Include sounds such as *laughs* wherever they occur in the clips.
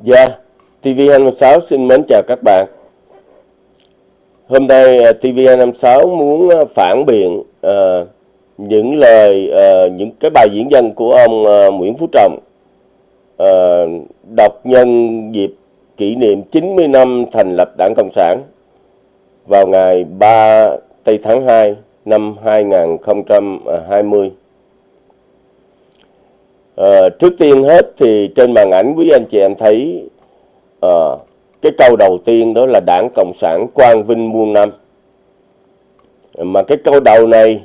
Dạ, TV256 xin mến chào các bạn. Hôm nay ờ, TV256 muốn ờ, phản biện uh, những lời, uh, những cái bài diễn văn của ông uh, Nguyễn Phú Trọng uh, đọc nhân dịp kỷ niệm 90 năm thành lập Đảng Cộng sản vào ngày 3 tây tháng 2 năm 2020. À, trước tiên hết thì trên màn ảnh quý anh chị em thấy à, cái câu đầu tiên đó là đảng Cộng sản quang vinh muôn năm. Mà cái câu đầu này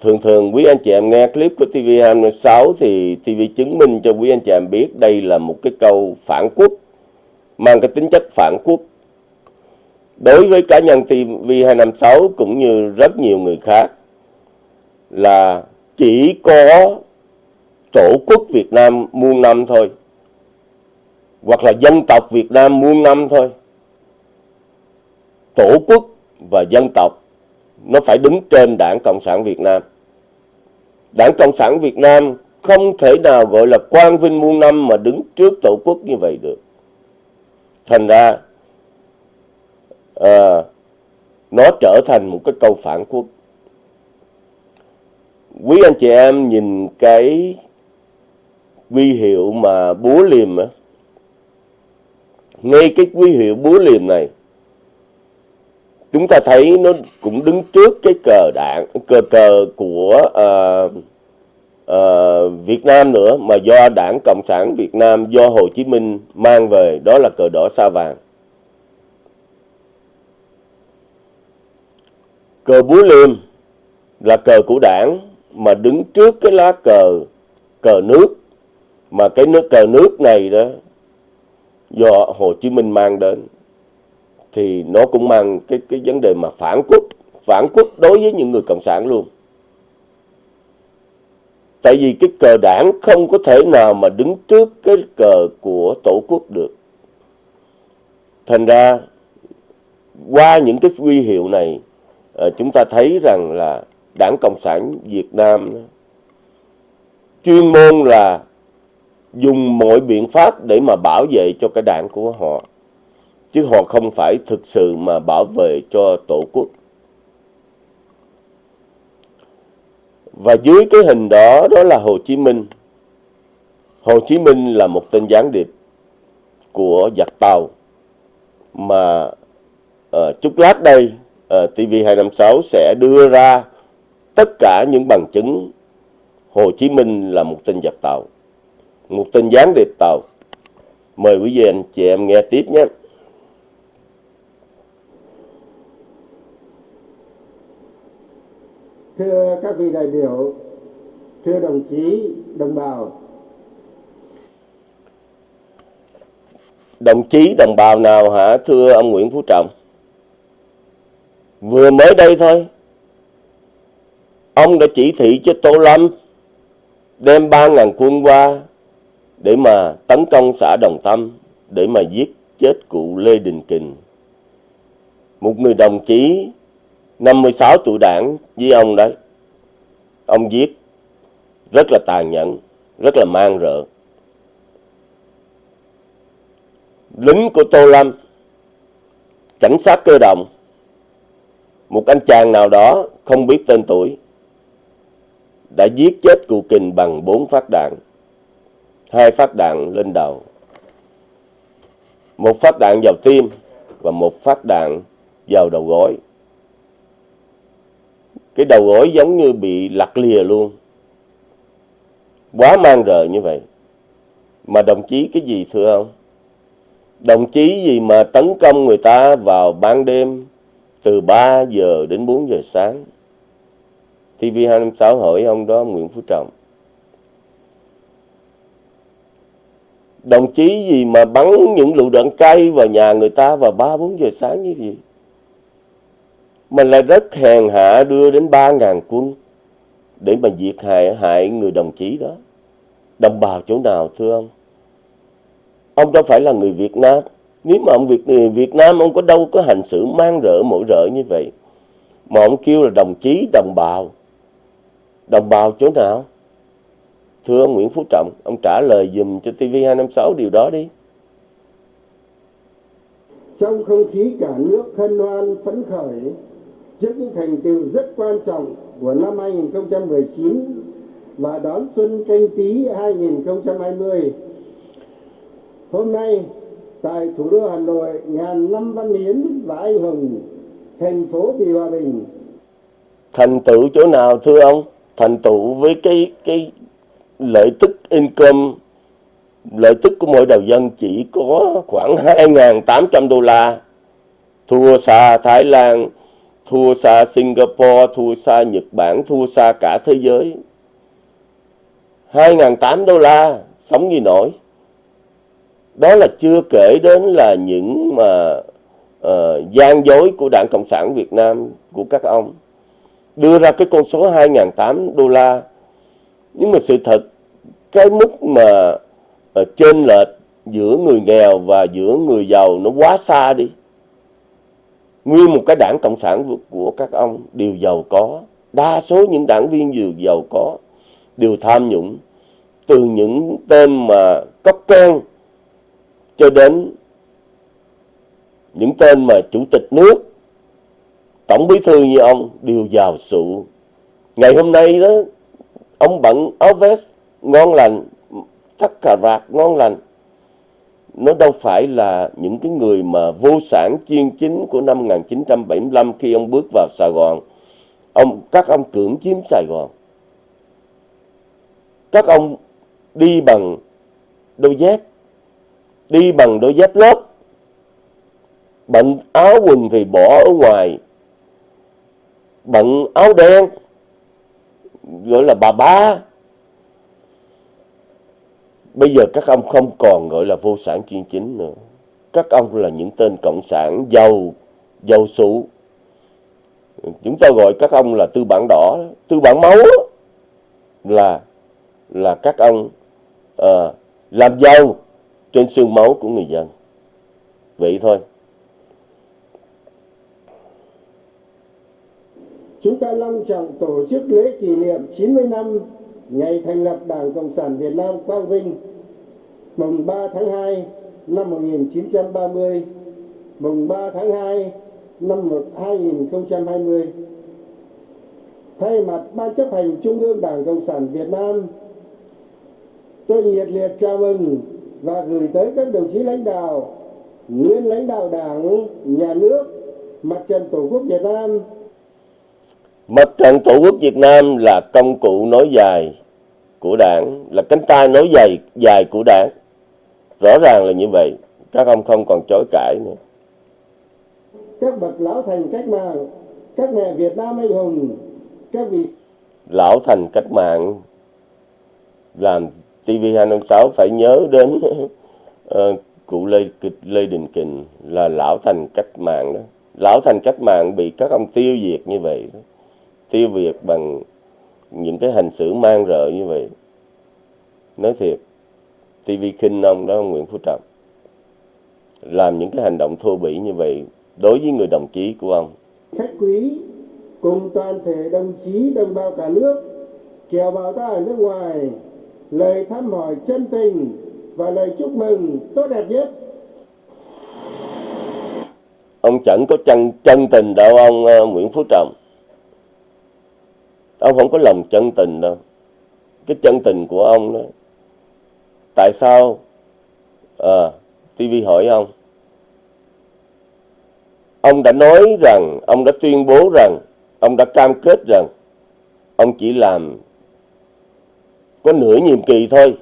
thường thường quý anh chị em nghe clip của TV26 thì TV chứng minh cho quý anh chị em biết đây là một cái câu phản quốc mang cái tính chất phản quốc đối với cá nhân TV256 cũng như rất nhiều người khác là chỉ có tổ quốc Việt Nam muôn năm thôi hoặc là dân tộc Việt Nam muôn năm thôi. Tổ quốc và dân tộc nó phải đứng trên đảng Cộng sản Việt Nam. Đảng Cộng sản Việt Nam không thể nào gọi là quang vinh muôn năm mà đứng trước tổ quốc như vậy được. Thành ra à, nó trở thành một cái câu phản quốc. Quý anh chị em nhìn cái quy hiệu mà búa liềm á. Ngay cái quy hiệu búa liềm này chúng ta thấy nó cũng đứng trước cái cờ đảng cờ cờ của uh, uh, Việt Nam nữa mà do đảng Cộng sản Việt Nam do Hồ Chí Minh mang về đó là cờ đỏ sao vàng. Cờ búa liềm là cờ của đảng mà đứng trước cái lá cờ cờ nước mà cái nước, cờ nước này đó, do Hồ Chí Minh mang đến, thì nó cũng mang cái cái vấn đề mà phản quốc phản quốc đối với những người cộng sản luôn. Tại vì cái cờ đảng không có thể nào mà đứng trước cái cờ của tổ quốc được. Thành ra, qua những cái huy hiệu này ờ, chúng ta thấy rằng là đảng Cộng sản Việt Nam chuyên môn là dùng mọi biện pháp để mà bảo vệ cho cái đảng của họ. Chứ họ không phải thực sự mà bảo vệ cho tổ quốc. Và dưới cái hình đó đó là Hồ Chí Minh. Hồ Chí Minh là một tên gián điệp của giặc tàu mà uh, chút lát đây ờ, uh, TV256 sẽ đưa ra tất cả những bằng chứng Hồ Chí Minh là một tên giặc tàu, một tên gián điệp tàu. Mời quý vị anh chị em nghe tiếp nhé. Thưa các vị đại biểu, thưa đồng chí, đồng bào. Đồng chí, đồng bào nào hả thưa ông Nguyễn Phú Trọng? Vừa mới đây thôi, ông đã chỉ thị cho Tô Lâm đem 3.000 quân qua để mà tấn công xã Đồng Tâm, để mà giết chết cụ Lê Đình Kình. Một người đồng chí 56 tuổi đảng với ông đấy. Ông giết rất là tàn nhẫn, rất là mang rợ. Lính của Tô Lâm, cảnh sát cơ động, một anh chàng nào đó không biết tên tuổi đã giết chết cụ kình bằng bốn phát đạn hai phát đạn lên đầu. Một phát đạn vào tim và một phát đạn vào đầu gối. Cái đầu gối giống như bị lặt lìa luôn. Quá mang rợ như vậy. Mà đồng chí cái gì thưa ông? Đồng chí gì mà tấn công người ta vào ban đêm từ 3 giờ đến 4 giờ sáng. TV256 hỏi ông đó, Nguyễn Phú Trọng. Đồng chí gì mà bắn những lựu đạn cay vào nhà người ta vào 3-4 giờ sáng như gì? Mình lại rất hèn hạ đưa đến 3.000 quân để mà diệt hại, hại người đồng chí đó. Đồng bào chỗ nào thưa ông? Ông đâu phải là người Việt Nam. Nếu mà ông Việt Việt Nam ông có đâu có hành xử mang rợ mỗi rợ như vậy. Mà ông kêu là đồng chí, đồng bào. Đồng bào chỗ nào? Thưa ông Nguyễn Phú Trọng, ông trả lời dùm cho TV256 điều đó đi. trong không khí cả nước hân hoan phấn khởi trước những thành tựu rất quan trọng của năm 2019 và đón xuân canh tí 2020. Hôm nay, tại thủ đô Hà Nội, ngàn năm văn hiến và anh hùng, thành phố vì hòa bình. Thành tựu chỗ nào thưa ông? Thành tựu với cái cái lợi tức income lợi tức của mỗi đầu dân chỉ có khoảng 2.800 đô la. Thua xa Thái Lan thua xa Singapore thua xa Nhật Bản thua xa cả thế giới. 2.800 đô la sống gì nổi. Đó là chưa kể đến là những mà uh, gian dối của Đảng Cộng sản Việt Nam của các ông. Đưa ra cái con số 2.800 đô la nhưng mà sự thật cái mức mà ờ, uh, trên lệch giữa người nghèo và giữa người giàu nó quá xa đi. Nguyên một cái đảng cộng sản của các ông đều giàu có. Đa số những đảng viên đều giàu có đều tham nhũng. Từ những tên mà cấp can cho đến những tên mà chủ tịch nước tổng bí thư như ông đều giàu sụ. Ngày hôm nay đó ông bận áo vest ngon lành thắt cà vạt ngon lành. Nó đâu phải là những cái người mà vô sản chuyên chính của năm 1975 khi ông bước vào Sài Gòn. Ông các ông cưỡng chiếm Sài Gòn. Các ông đi bằng đôi dép đi bằng đôi dép lót, bận áo quần thì bỏ ở ngoài. Bận áo đen gọi là bà ba Bây giờ các ông không còn gọi là vô sản chuyên chính nữa. Các ông là những tên cộng sản giàu, giàu sụ. Chúng ta gọi các ông là tư bản đỏ, tư bản máu là là các ông à, làm giàu trên xương máu của người dân. Vậy thôi. Chúng ta long trọng tổ chức lễ kỷ niệm 90 năm ngày thành lập Đảng Cộng sản Việt Nam Quang Vinh mùng 3 tháng 2 năm 1930, mùng 3 tháng 2 năm 2020. Thay mặt Ban chấp hành Trung ương Đảng Cộng sản Việt Nam, tôi nhiệt liệt chào mừng và gửi tới các đồng chí lãnh đạo, nguyên lãnh đạo Đảng, Nhà nước, Mặt trận Tổ quốc Việt Nam. Mặt trận Tổ quốc Việt Nam là công cụ nối dài của đảng, là cánh tay nối dài dài của đảng. Rõ ràng là như vậy, các ông không còn chối cãi nữa. Các bậc lão thành cách mạng, các mẹ Việt Nam anh hùng, các vị lão thành cách mạng làm TV256 phải nhớ đến uh, *laughs* cụ Lê Lê Đình Kình là lão thành cách mạng đó. Lão thành cách mạng bị các ông tiêu diệt như vậy đó. Tiêu diệt bằng những cái hành xử mang rợ như vậy. Nói thiệt, TV khinh ông đó ông Nguyễn Phú Trọng làm những cái hành động thô bỉ như vậy đối với người đồng chí của ông. Khách quý cùng toàn thể đồng chí đồng bào cả nước kiều bào ta ở nước ngoài lời thăm hỏi chân tình và lời chúc mừng tốt đẹp nhất. Ông chẳng có chân chân tình đâu ông uh, Nguyễn Phú Trọng. Ông không có lòng chân tình đâu. Cái chân tình của ông đó tại sao ờ, à, TV hỏi ông? Ông đã nói rằng ông đã tuyên bố rằng ông đã cam kết rằng ông chỉ làm có nửa nhiệm kỳ thôi.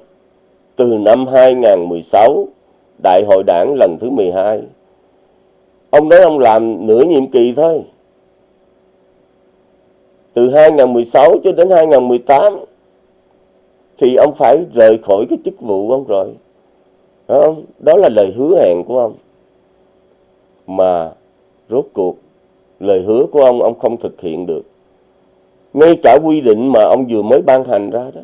Từ năm 2016 đại hội đảng lần thứ 12 ông nói ông làm nửa nhiệm kỳ thôi từ 2016 cho đến 2018 thì ông phải rời khỏi cái chức vụ ông rồi đó không? đó là lời hứa hẹn của ông mà rốt cuộc, lời hứa của ông ông không thực hiện được ngay cả quy định mà ông vừa mới ban hành ra đó,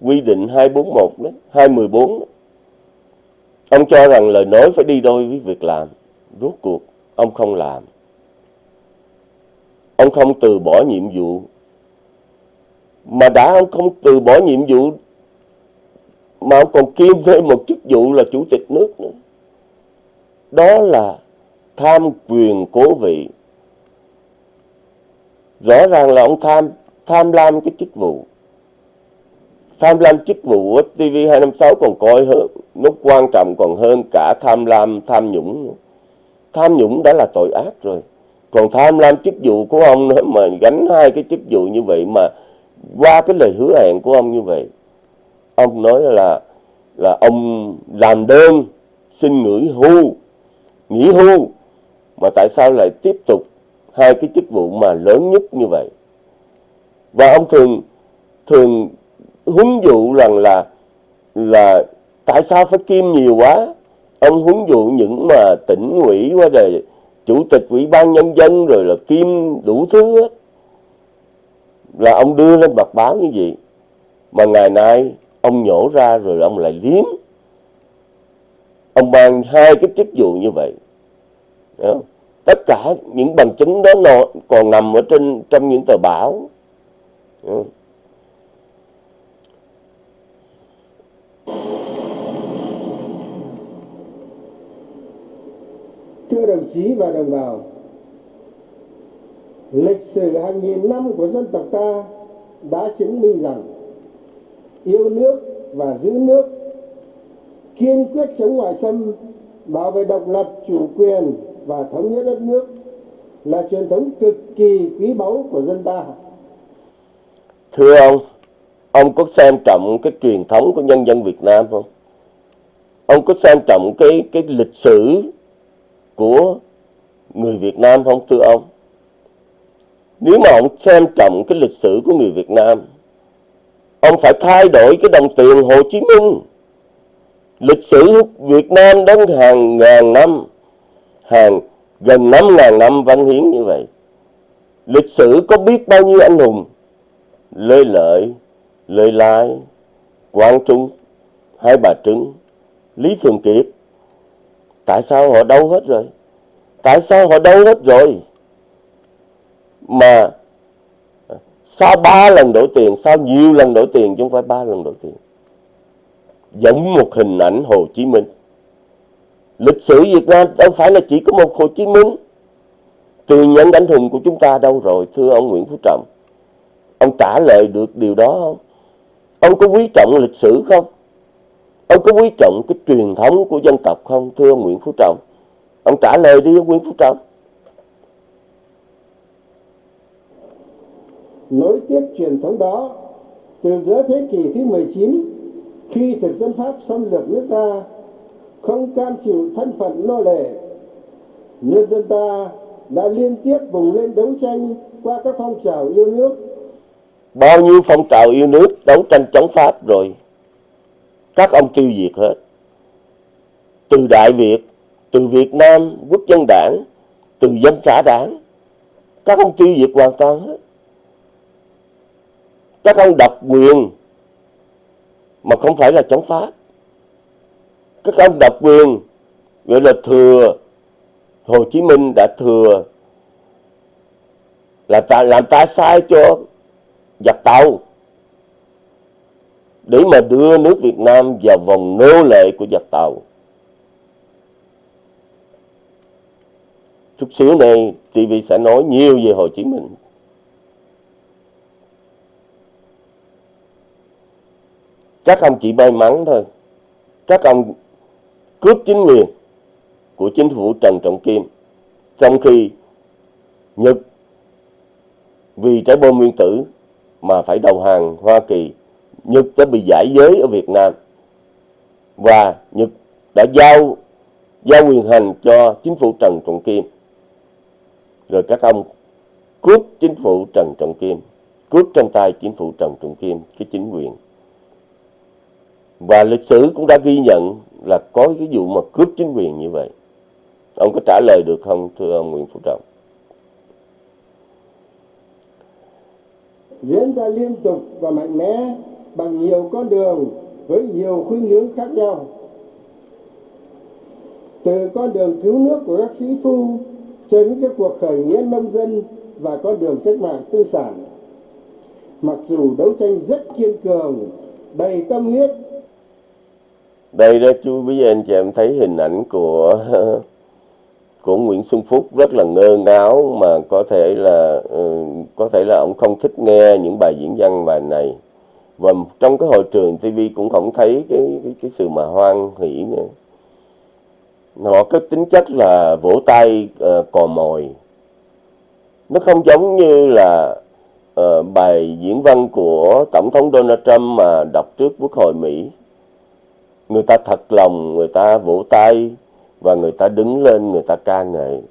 quy định 241 đó 214 đó. ông cho rằng lời nói phải đi đôi với việc làm rốt cuộc, ông không làm ông không từ bỏ nhiệm vụ. Mà đã ông không từ bỏ nhiệm vụ, mà ông còn kiêm thêm một chức vụ là chủ tịch nước nữa. Đó là tham quyền cố vị. Rõ ràng là ông tham tham lam cái chức vụ. Tham lam chức vụ TV 256 còn coi hơn nó quan trọng còn hơn cả tham lam, tham nhũng tham nhũng đã là tội ác rồi còn tham lam chức vụ của ông nữa mà gánh hai cái chức vụ như vậy mà qua cái lời hứa hẹn của ông như vậy, ông nói là là ông làm đơn xin nghỉ hưu nghỉ hưu mà tại sao lại tiếp tục hai cái chức vụ mà lớn nhất như vậy? Và ông thường thường huấn dụ rằng là là tại sao phải kim nhiều quá? Ông huấn dụ những mà tỉnh ủy qua đời chủ tịch ủy ban nhân dân rồi là kim đủ thứ hết. Là ông đưa lên mặt báo như vậy. Mà ngày nay, ông nhổ ra rồi ông lại liếm. Ông mang hai cái chức vụ như vậy. Tất cả những bằng chứng đó nó còn nằm ở trên, trong những tờ báo. Các đồng chí và đồng bào, lịch sử hàng nghìn năm của dân tộc ta đã chứng minh rằng yêu nước và giữ nước, kiên quyết chống ngoại xâm, bảo vệ độc lập, chủ quyền và thống nhất đất nước là truyền thống cực kỳ quý báu của dân ta. Thưa ông, ông có xem trọng cái truyền thống của nhân dân Việt Nam không? Ông có xem trọng cái cái lịch sử của người Việt Nam không thưa ông? Nếu mà ông xem trọng cái lịch sử của người Việt Nam, ông phải thay đổi cái đồng tiền Hồ Chí Minh. Lịch sử Việt Nam đến hàng ngàn năm, hàng gần năm ngàn năm văn hiến như vậy. Lịch sử có biết bao nhiêu anh hùng, Lê Lợi, Lê Lai, Quang Trung, Hai Bà Trưng, Lý Thường Kiệt, Tại sao họ đâu hết rồi? Tại sao họ đâu hết rồi? Mà sau ba lần đổi tiền, sau nhiều lần đổi tiền chứ không phải ba lần đổi tiền. Giống một hình ảnh Hồ Chí Minh. Lịch sử Việt Nam đâu phải là chỉ có một Hồ Chí Minh. Tiền nhân đánh hùng của chúng ta đâu rồi, thưa ông Nguyễn Phú Trọng? Ông trả lời được điều đó không? Ông có quý trọng lịch sử không? Ông có quý trọng cái truyền thống của dân tộc không thưa ông Nguyễn Phú Trọng? Ông trả lời đi ông Nguyễn Phú Trọng. Nối tiếp truyền thống đó, từ giữa thế kỷ thứ 19, khi thực dân Pháp xâm lược nước ta, không cam chịu thân phận nô lệ, nhân dân ta đã liên tiếp vùng lên đấu tranh qua các phong trào yêu nước. Bao nhiêu phong trào yêu nước đấu tranh chống Pháp rồi các ông tiêu diệt hết. Từ đại việt, từ việt nam quốc dân đảng, từ dân xã đảng, các ông tiêu diệt hoàn toàn hết. Các ông độc quyền mà không phải là chống pháp. Các ông độc quyền gọi là thừa, hồ chí minh đã thừa, là ta, làm ta sai cho giặc tàu để mà đưa nước Việt Nam vào vòng nô lệ của giặc tàu. Chút xíu này TV sẽ nói nhiều về Hồ Chí Minh. Các ông chỉ may mắn thôi. Các ông cướp chính quyền của chính phủ Trần Trọng Kim. Trong khi Nhật vì trái bom nguyên tử mà phải đầu hàng Hoa Kỳ Nhật đã bị giải giới ở Việt Nam và Nhật đã giao giao quyền hành cho chính phủ Trần Trọng Kim. Rồi các ông cướp chính phủ Trần Trọng Kim, cướp trong tay chính phủ Trần Trọng Kim cái chính quyền. Và lịch sử cũng đã ghi nhận là có cái vụ mà cướp chính quyền như vậy. Ông có trả lời được không thưa ông Nguyễn Phú Trọng? Diễn ra liên tục và mạnh mẽ bằng nhiều con đường với nhiều khuynh hướng khác nhau. Từ con đường cứu nước của các sĩ phu cho đến các cuộc khởi nghĩa nông dân và con đường cách mạng tư sản. Mặc dù đấu tranh rất kiên cường, đầy tâm huyết. Đây đó chú quý anh chị em thấy hình ảnh của *laughs* của Nguyễn Xuân Phúc rất là ngơ ngáo mà có thể là ừ, có thể là ông không thích nghe những bài diễn văn bài này và trong cái hội trường TV cũng không thấy cái cái, cái sự mà hoan hỷ nữa. Họ có tính chất là vỗ tay uh, cò mồi. Nó không giống như là uh, bài diễn văn của tổng thống Donald Trump mà đọc trước quốc hội Mỹ. Người ta thật lòng người ta vỗ tay và người ta đứng lên người ta ca ngợi.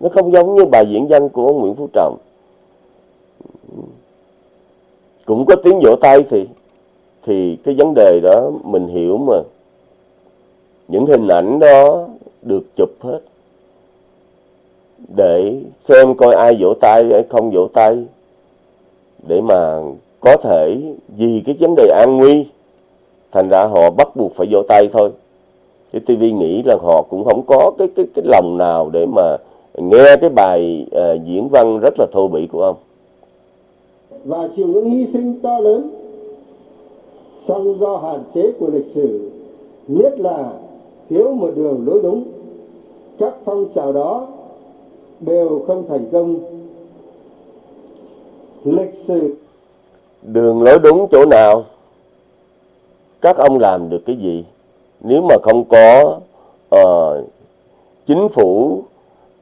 Nó không giống như bài diễn văn của Nguyễn Phú Trọng cũng có tiếng vỗ tay thì thì cái vấn đề đó mình hiểu mà. Những hình ảnh đó được chụp hết. Để xem coi ai vỗ tay hay không vỗ tay. Để mà có thể vì cái vấn đề an nguy thành ra họ bắt buộc phải vỗ tay thôi. Cái TV nghĩ là họ cũng không có cái cái cái lòng nào để mà nghe cái bài uh, diễn văn rất là thô bỉ của ông và chịu những hy sinh to lớn song do hạn chế của lịch sử nhất là thiếu một đường lối đúng. Các phong trào đó đều không thành công. Lịch sử. Đường lối đúng chỗ nào? Các ông làm được cái gì? Nếu mà không có uh, chính phủ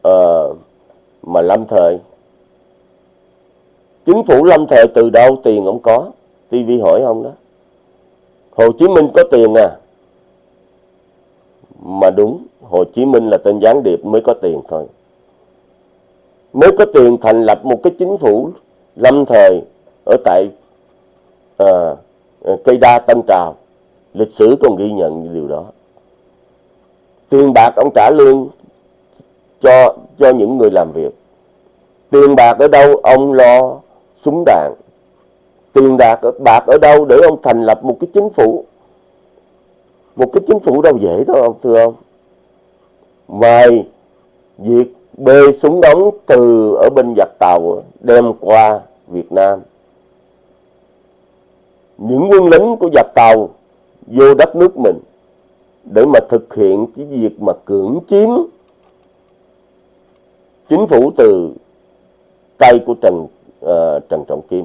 uh, mà lâm thời chính phủ lâm thời từ đâu tiền ông có. TV hỏi ông đó. Hồ Chí Minh có tiền à? Mà đúng Hồ Chí Minh là tên gián điệp mới có tiền thôi. Mới có tiền thành lập một cái chính phủ lâm thời ở tại à, cây đa tân trào. Lịch sử còn ghi nhận điều đó. Tiền bạc ông trả lương cho cho những người làm việc. Tiền bạc ở đâu ông lo? Súng đạn. Tiền bạc bạc ở đâu để ông thành lập một cái chính phủ? Một cái chính phủ đâu dễ đâu, ông, thưa ông. Ngoài việc bê súng đóng từ ở bên giặc tàu đem qua Việt Nam. Những quân lính của giặc tàu vô đất nước mình để mà thực hiện cái việc mà cưỡng chiếm chính phủ từ tay của Trần uh, Trần Trọng Kim.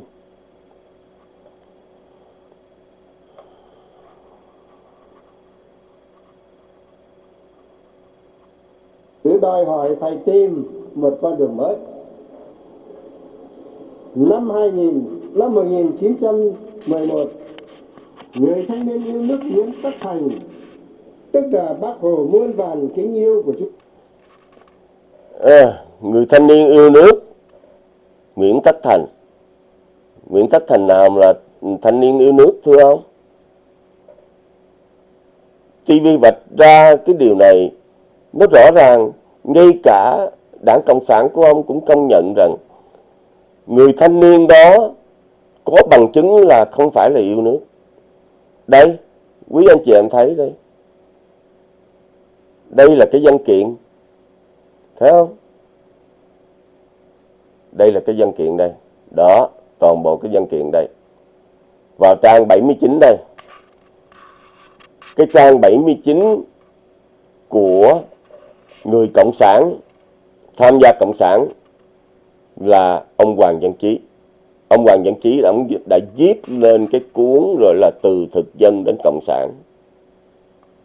Cứ đòi hỏi phải tìm một con đường mới. Năm 2000, năm 1911 người thanh niên yêu nước Nguyễn Tất Thành tức là bác Hồ muôn vàn kính yêu của chúng à, người thanh niên yêu nước Nguyễn Tất Thành. Nguyễn Tất Thành nào là thanh niên yêu nước, thưa ông? TV vạch ra cái điều này, nó rõ ràng, ngay cả đảng Cộng sản của ông cũng công nhận rằng người thanh niên đó có bằng chứng là không phải là yêu nước. Đây, quý anh chị em thấy đây. Đây là cái văn kiện, thấy không? Đây là cái văn kiện đây. Đó toàn bộ cái văn kiện đây. Vào trang 79 đây. Cái trang 79 của người cộng sản tham gia cộng sản là ông Hoàng Văn Chí. Ông Hoàng Văn Chí đã, đã viết lên cái cuốn rồi là từ thực dân đến cộng sản.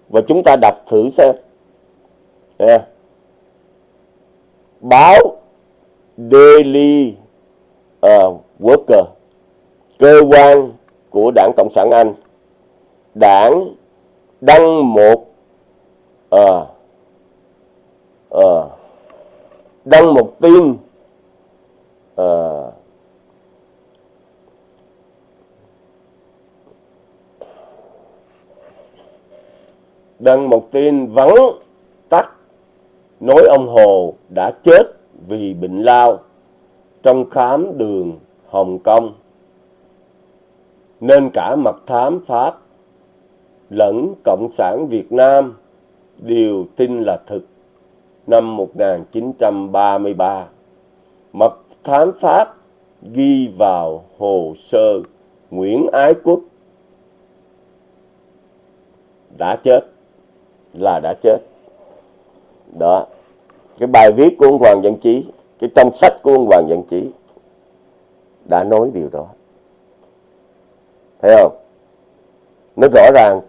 Và chúng ta đọc thử xem. Yeah. báo Daily uh, Worker cơ quan của đảng cộng sản Anh. Đảng đăng một uh, uh, đăng một tin uh, đăng một tin vắng tắt nói ông Hồ đã chết vì bệnh lao trong khám đường Hồng Kông. Nên cả mật thám Pháp lẫn Cộng sản Việt Nam đều tin là thực. Năm 1933. Mật thám Pháp ghi vào hồ sơ Nguyễn Ái Quốc. Đã chết, là đã chết. Đó cái bài viết của ông Hoàng Văn Chí cái trong sách của ông Hoàng Văn Chí đã nói điều đó. Thấy không? Nó rõ ràng.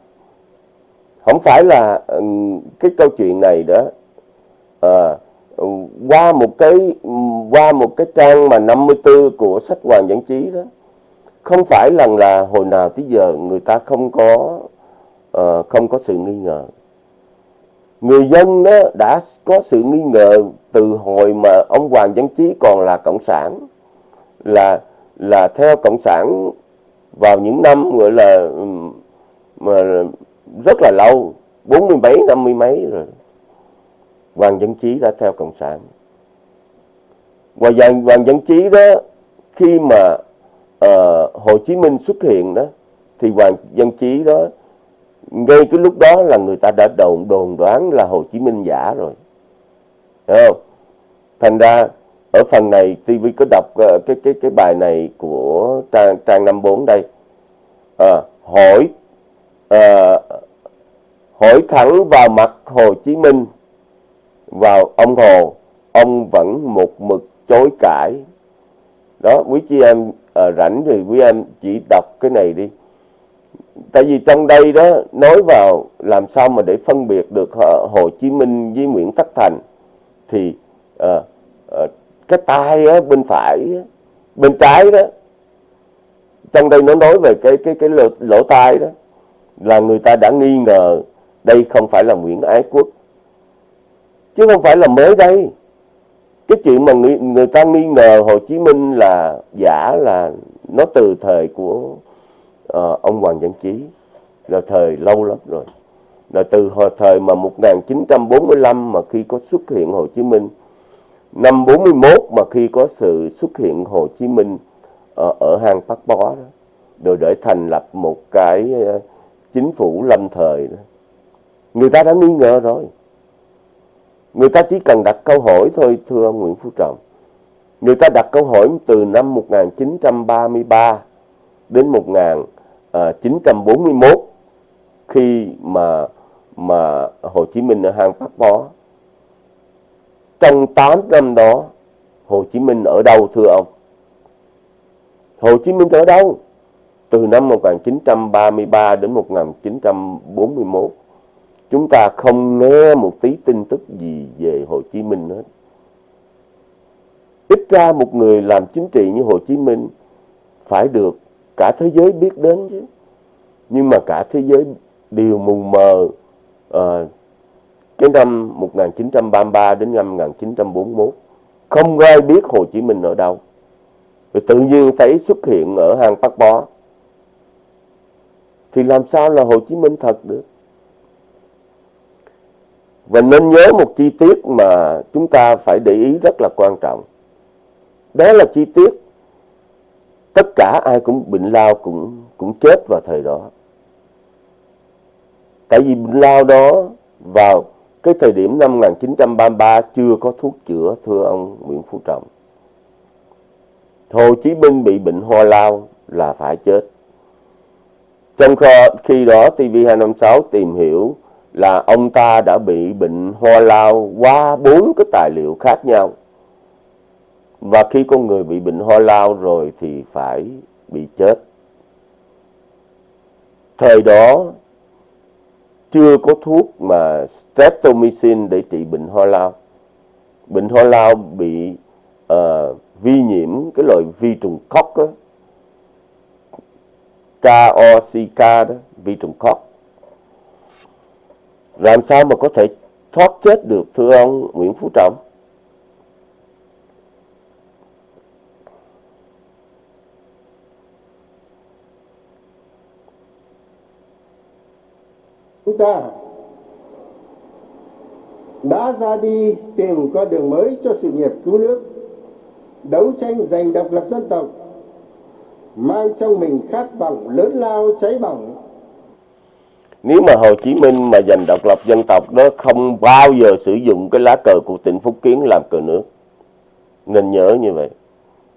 Không phải là cái câu chuyện này đó à, qua một cái qua một cái trang mà 54 của sách Hoàng Văn Chí đó không phải rằng là hồi nào tới giờ người ta không có uh, không có sự nghi ngờ người dân đó đã có sự nghi ngờ từ hồi mà ông Hoàng Văn Chí còn là cộng sản là là theo cộng sản vào những năm gọi là mà rất là lâu bốn mươi mấy năm mươi mấy rồi. Hoàng Văn Chí đã theo cộng sản. Và Hoàng, Hoàng Văn Chí đó khi mà uh, Hồ Chí Minh xuất hiện đó thì Hoàng Văn Chí đó ngay cái lúc đó là người ta đã đồn đồn đoán là Hồ Chí Minh giả rồi. Thấy không? thành ra ở phần này TV có đọc ờ, cái cái cái bài này của trang trang 54 đây. À, hỏi à, hỏi thẳng vào mặt Hồ Chí Minh vào ông Hồ ông vẫn một mực chối cãi. Đó quý chị em à, rảnh thì quý em chỉ đọc cái này đi tại vì trong đây đó nói vào làm sao mà để phân biệt được Hồ Chí Minh với Nguyễn Tất Thành thì à, à, cái tay á, bên phải bên trái đó trong đây nó nói về cái cái cái lỗ, lỗ tai đó là người ta đã nghi ngờ đây không phải là Nguyễn Ái Quốc. Chứ không phải là mới đây. Cái chuyện mà người, người ta nghi ngờ Hồ Chí Minh là giả là nó từ thời của uh, ông Hoàng Văn Chí là thời lâu lắm rồi. Là từ hồi thời mà 1945 mà khi có xuất hiện Hồ Chí Minh năm 41 mà khi có sự xuất hiện Hồ Chí Minh ở, ở hang Bắc Bó đó rồi để thành lập một cái ờ, chính phủ lâm thời đó. Người ta đã nghi ngờ rồi. Người ta chỉ cần đặt câu hỏi thôi thưa ông Nguyễn Phú Trọng. Người ta đặt câu hỏi từ năm 1933 đến Ờ, 941 khi mà mà Hồ Chí Minh ở hang Bắc Bó trong 8 năm đó, Hồ Chí Minh ở đâu, thưa ông? Hồ Chí Minh ở đâu? Từ năm 1933 đến 1941 chúng ta không nghe một tí tin tức gì về Hồ Chí Minh hết. Ít ra một người làm chính trị như Hồ Chí Minh phải được cả thế giới biết đến chứ. Nhưng mà cả thế giới đều mù mờ uh, cái năm 1933 đến năm 1941. Không ai biết Hồ Chí Minh ở đâu. Rồi tự nhiên thấy xuất hiện ở hang Bắc Bó. Thì làm sao là Hồ Chí Minh thật được? Và nên nhớ một chi tiết mà chúng ta phải để ý rất là quan trọng. Đó là chi tiết tất cả ai cũng bệnh lao cũng cũng chết vào thời đó. Tại vì bệnh lao đó vào cái thời điểm năm 1933 chưa có thuốc chữa, thưa ông Nguyễn Phú Trọng. Hồ Chí Minh bị bệnh ho lao là phải chết. Trong khi đó TV256 tìm hiểu là ông ta đã bị bệnh ho lao qua bốn cái tài liệu khác nhau. Và khi con người bị bệnh ho lao rồi thì phải bị chết. Thời đó chưa có thuốc mà streptomycin để trị bệnh ho lao. Bệnh ho lao bị uh, vi nhiễm cái loại vi trùng cóc á. KOCK đó, vi trùng cóc làm sao mà có thể thoát chết được thưa ông Nguyễn Phú Trọng? Chúng ta đã ra đi tìm con đường mới cho sự nghiệp cứu nước, đấu tranh giành độc lập dân tộc, mang trong mình khát vọng lớn lao cháy bỏng nếu mà Hồ Chí Minh mà giành độc lập dân tộc đó không bao giờ sử dụng cái lá cờ của tỉnh Phúc Kiến làm cờ nước. Nên nhớ như vậy.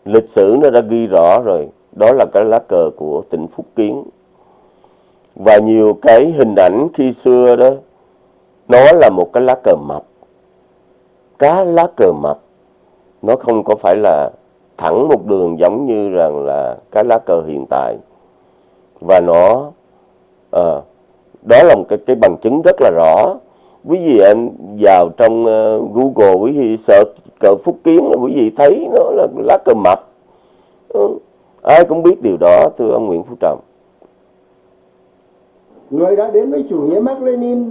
Lịch sử nó đã ghi rõ rồi. Đó là cái lá cờ của tỉnh Phúc Kiến. Và nhiều cái hình ảnh khi xưa đó nó là một cái lá cờ mập. cá lá cờ mập nó không có phải là thẳng một đường giống như rằng là cái lá cờ hiện tại và nó à, đó là một cái cái bằng chứng rất là rõ quý vị anh vào trong uh, Google quý vị sợ cờ phúc kiến là quý vị thấy nó là lá cờ mập ừ. ai cũng biết điều đó thưa ông Nguyễn Phú Trọng người đã đến với chủ nghĩa Mark Lenin,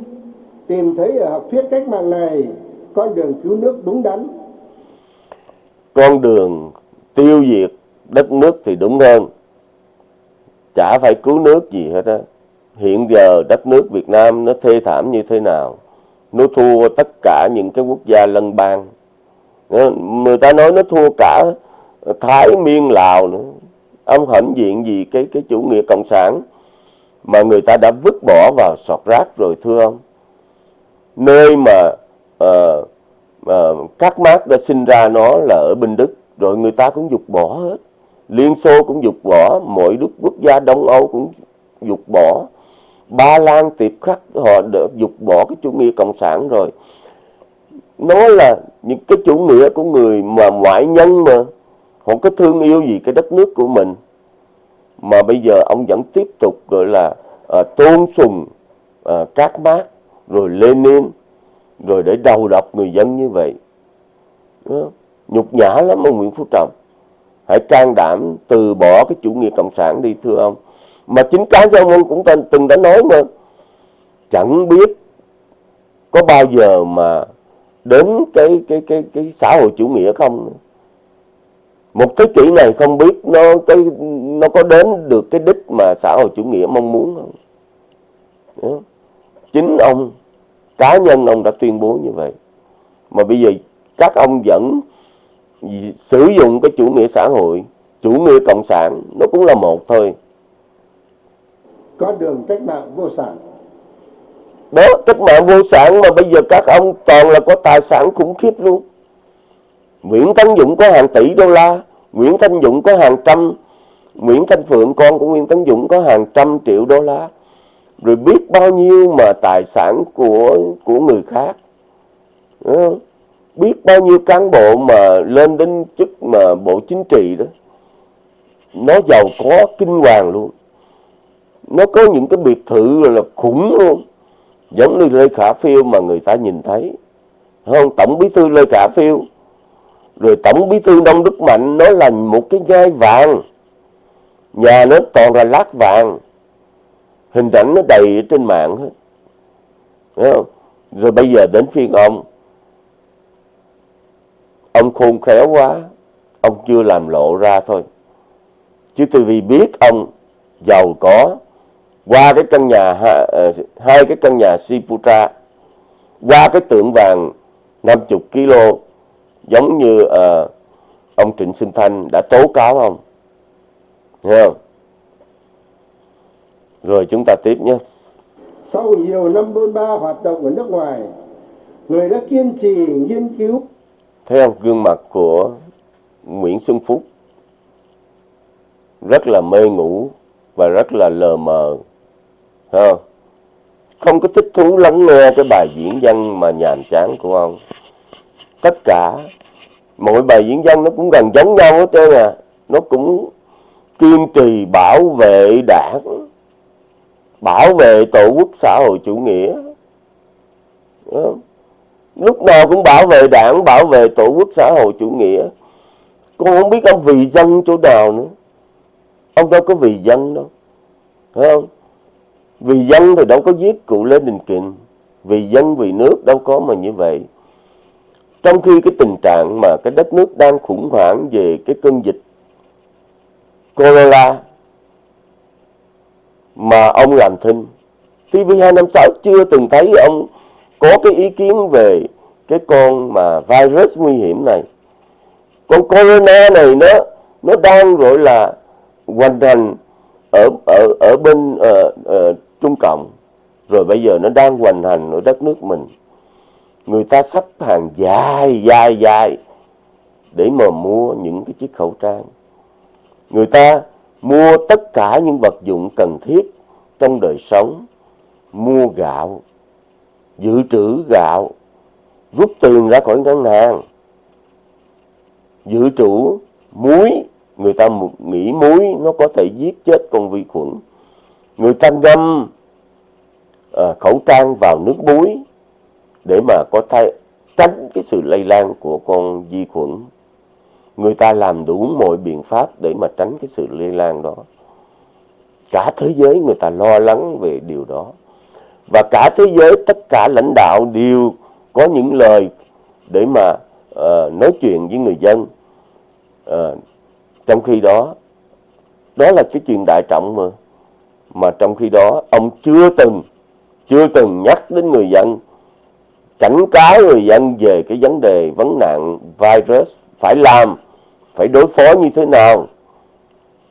tìm thấy ở học thuyết cách mạng này, con đường cứu nước đúng đắn. Con đường tiêu diệt đất nước thì đúng hơn. Chả phải cứu nước gì hết á. Hiện giờ đất nước Việt Nam nó thê thảm như thế nào? Nó thua tất cả những cái quốc gia lân bang. Ờ, người ta nói nó thua cả Thái Miên Lào nữa. Ông hãnh diện gì cái cái chủ nghĩa cộng sản? Mà người ta đã vứt bỏ vào sọt rác rồi thưa ông. Nơi mà uh, uh, các mác đã sinh ra nó là ở bên Đức rồi người ta cũng dục bỏ hết. Liên Xô cũng dục bỏ mọi nước quốc gia Đông Âu cũng dục bỏ. Ba Lan tiệp khắc họ đã dục bỏ cái chủ nghĩa cộng sản rồi. Nó là những cái chủ nghĩa của người mà ngoại nhân mà họ có thương yêu gì cái đất nước của mình mà bây giờ ông vẫn tiếp tục gọi là à, tôn sùng à, các mác rồi Lenin rồi để đầu độc người dân như vậy. Đó. nhục nhã lắm ông Nguyễn Phú Trọng. Hãy can đảm từ bỏ cái chủ nghĩa cộng sản đi thưa ông. Mà chính cá nhân ông cũng từng đã nói mà. Chẳng biết có bao giờ mà đến cái cái cái cái xã hội chủ nghĩa không một thế kỷ này không biết nó cái nó có đến được cái đích mà xã hội chủ nghĩa mong muốn không? Đó. chính ông cá nhân ông đã tuyên bố như vậy. Mà bây giờ các ông vẫn sử dụng cái chủ nghĩa xã hội chủ nghĩa cộng sản nó cũng là một thôi. Con đường cách mạng vô sản. Đó cách mạng vô sản mà bây giờ các ông toàn là có tài sản khủng khiếp luôn Nguyễn Tấn Dũng có hàng tỷ đô la, Nguyễn Thanh Dũng có hàng trăm, Nguyễn Thanh Phượng con của Nguyễn Tấn Dũng có hàng trăm triệu đô la. Rồi biết bao nhiêu mà tài sản của của người khác. Ờ, biết bao nhiêu cán bộ mà lên đến chức mà bộ chính trị đó. Nó giàu có kinh hoàng luôn. Nó có những cái biệt thự là khủng luôn. Giống như Lê Khả Phiêu mà người ta nhìn thấy. Không, tổng bí thư Lê Khả Phiêu rồi tổng bí thư Đông Đức Mạnh nó là một cái gai vàng. Nhà nó toàn là lát vàng. Hình ảnh nó đầy ở trên mạng hết. Không? rồi bây giờ đến phiên ông. Ông khôn khéo quá. Ông chưa làm lộ ra thôi. Chứ tôi vì biết ông giàu có. Qua cái căn nhà ờ, hai cái căn nhà Siputra qua cái tượng vàng 50 kg giống như uh, ông Trịnh Xuân Thanh đã tố cáo ông không? Rồi chúng ta tiếp nhé. Sau nhiều năm bôn ba hoạt động ở nước ngoài, người đã kiên trì nghiên cứu. Thấy không? Gương mặt của Nguyễn Xuân Phúc rất là mê ngủ và rất là lờ mờ. Không? không có thích thú lắng nghe cái bài diễn văn mà nhàm chán của ông. Tất cả mỗi bài diễn văn nó cũng gần giống nhau hết trơn à. Nó cũng kiên trì bảo vệ đảng, bảo vệ tổ quốc xã hội chủ nghĩa. Lúc nào cũng bảo vệ đảng, bảo vệ tổ quốc xã hội chủ nghĩa. Con không biết ông vì dân chỗ nào nữa. Ông đâu có vì dân đâu. Phải không? Vì dân thì đâu có giết cụ Lê Đình Kình. Vì dân vì nước đâu có mà như vậy trong khi cái tình trạng mà cái đất nước đang khủng hoảng về cái cơn dịch corona mà ông làm thinh TV256 chưa từng thấy ông có cái ý kiến về cái con mà virus nguy hiểm này. Con corona này nó nó đang gọi là hoành hành ở ở ở bên uh, uh, Trung Cộng. Rồi bây giờ nó đang hoành hành ở đất nước mình người ta sắp hàng dài dài dài để mà mua những cái chiếc khẩu trang. Người ta mua tất cả những vật dụng cần thiết trong đời sống, mua gạo, dự trữ gạo, rút tiền ra khỏi ngân hàng. Dự trữ muối người ta nghĩ muối nó có thể giết chết con vi khuẩn. Người ta ngâm à, khẩu trang vào nước muối để mà có thay tránh cái sự lây lan của con vi khuẩn. Người ta làm đủ mọi biện pháp để mà tránh cái sự lây lan đó. Cả thế giới người ta lo lắng về điều đó. Và cả thế giới tất cả lãnh đạo đều có những lời để mà uh, nói chuyện với người dân. Uh, trong khi đó đó là cái chuyện đại trọng mà. Mà trong khi đó ông chưa từng chưa từng nhắc đến người dân cảnh cáo người dân về cái vấn đề vấn nạn virus phải làm, phải đối phó như thế nào,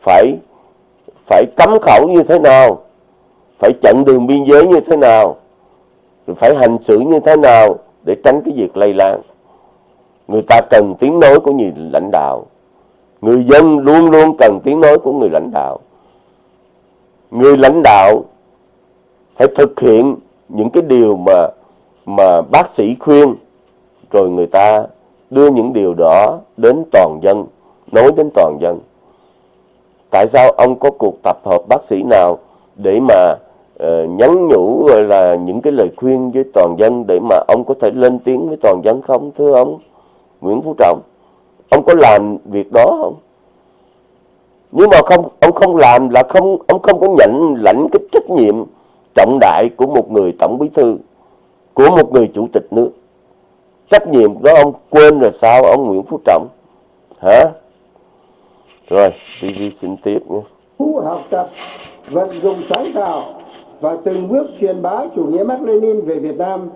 phải phải cấm khẩu như thế nào, phải chặn đường biên giới như thế nào phải hành xử như thế nào để tránh cái việc lây lan. Người ta cần tiếng nói của người lãnh đạo. Người dân luôn luôn cần tiếng nói của người lãnh đạo. Người lãnh đạo phải thực hiện những cái điều mà mà bác sĩ khuyên rồi người ta đưa những điều đó đến toàn dân nói đến toàn dân. Tại sao ông có cuộc tập hợp bác sĩ nào để mà uh, nhắn nhủ gọi là những cái lời khuyên với toàn dân để mà ông có thể lên tiếng với toàn dân không thưa ông? Nguyễn Phú Trọng ông có làm việc đó không? Nhưng mà không ông không làm là không ông không có nhận lãnh cái trách nhiệm trọng đại của một người tổng bí thư của một người chủ tịch nước. Trách nhiệm đó ông quên rồi sao ông Nguyễn Phú Trọng? Hả? Rồi đi xin tiếp nhé. Học tập vận dụng sáng tạo và từng bước truyền bá chủ nghĩa Mác Lênin về Việt Nam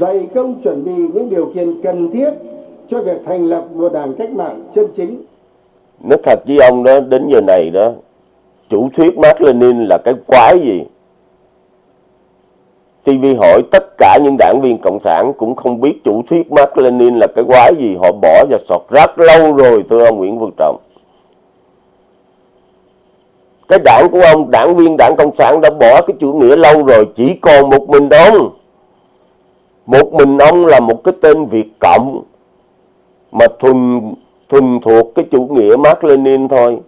dày công chuẩn bị những điều kiện cần thiết cho việc thành lập một đảng cách mạng chân chính. Nói thật với ông đó đến giờ này đó chủ thuyết Mác Lênin là cái quái gì TV hỏi tất cả những đảng viên cộng sản cũng không biết chủ thuyết Mark Lenin là cái quái gì. Họ bỏ vào sọt rác lâu rồi, thưa ông Nguyễn Văn Trọng. Cái đảng của ông, đảng viên đảng cộng sản đã bỏ cái chủ nghĩa lâu rồi, chỉ còn một mình ông. Một mình ông là một cái tên Việt Cộng mà thuần thuần thuộc cái chủ nghĩa Mark Lenin thôi.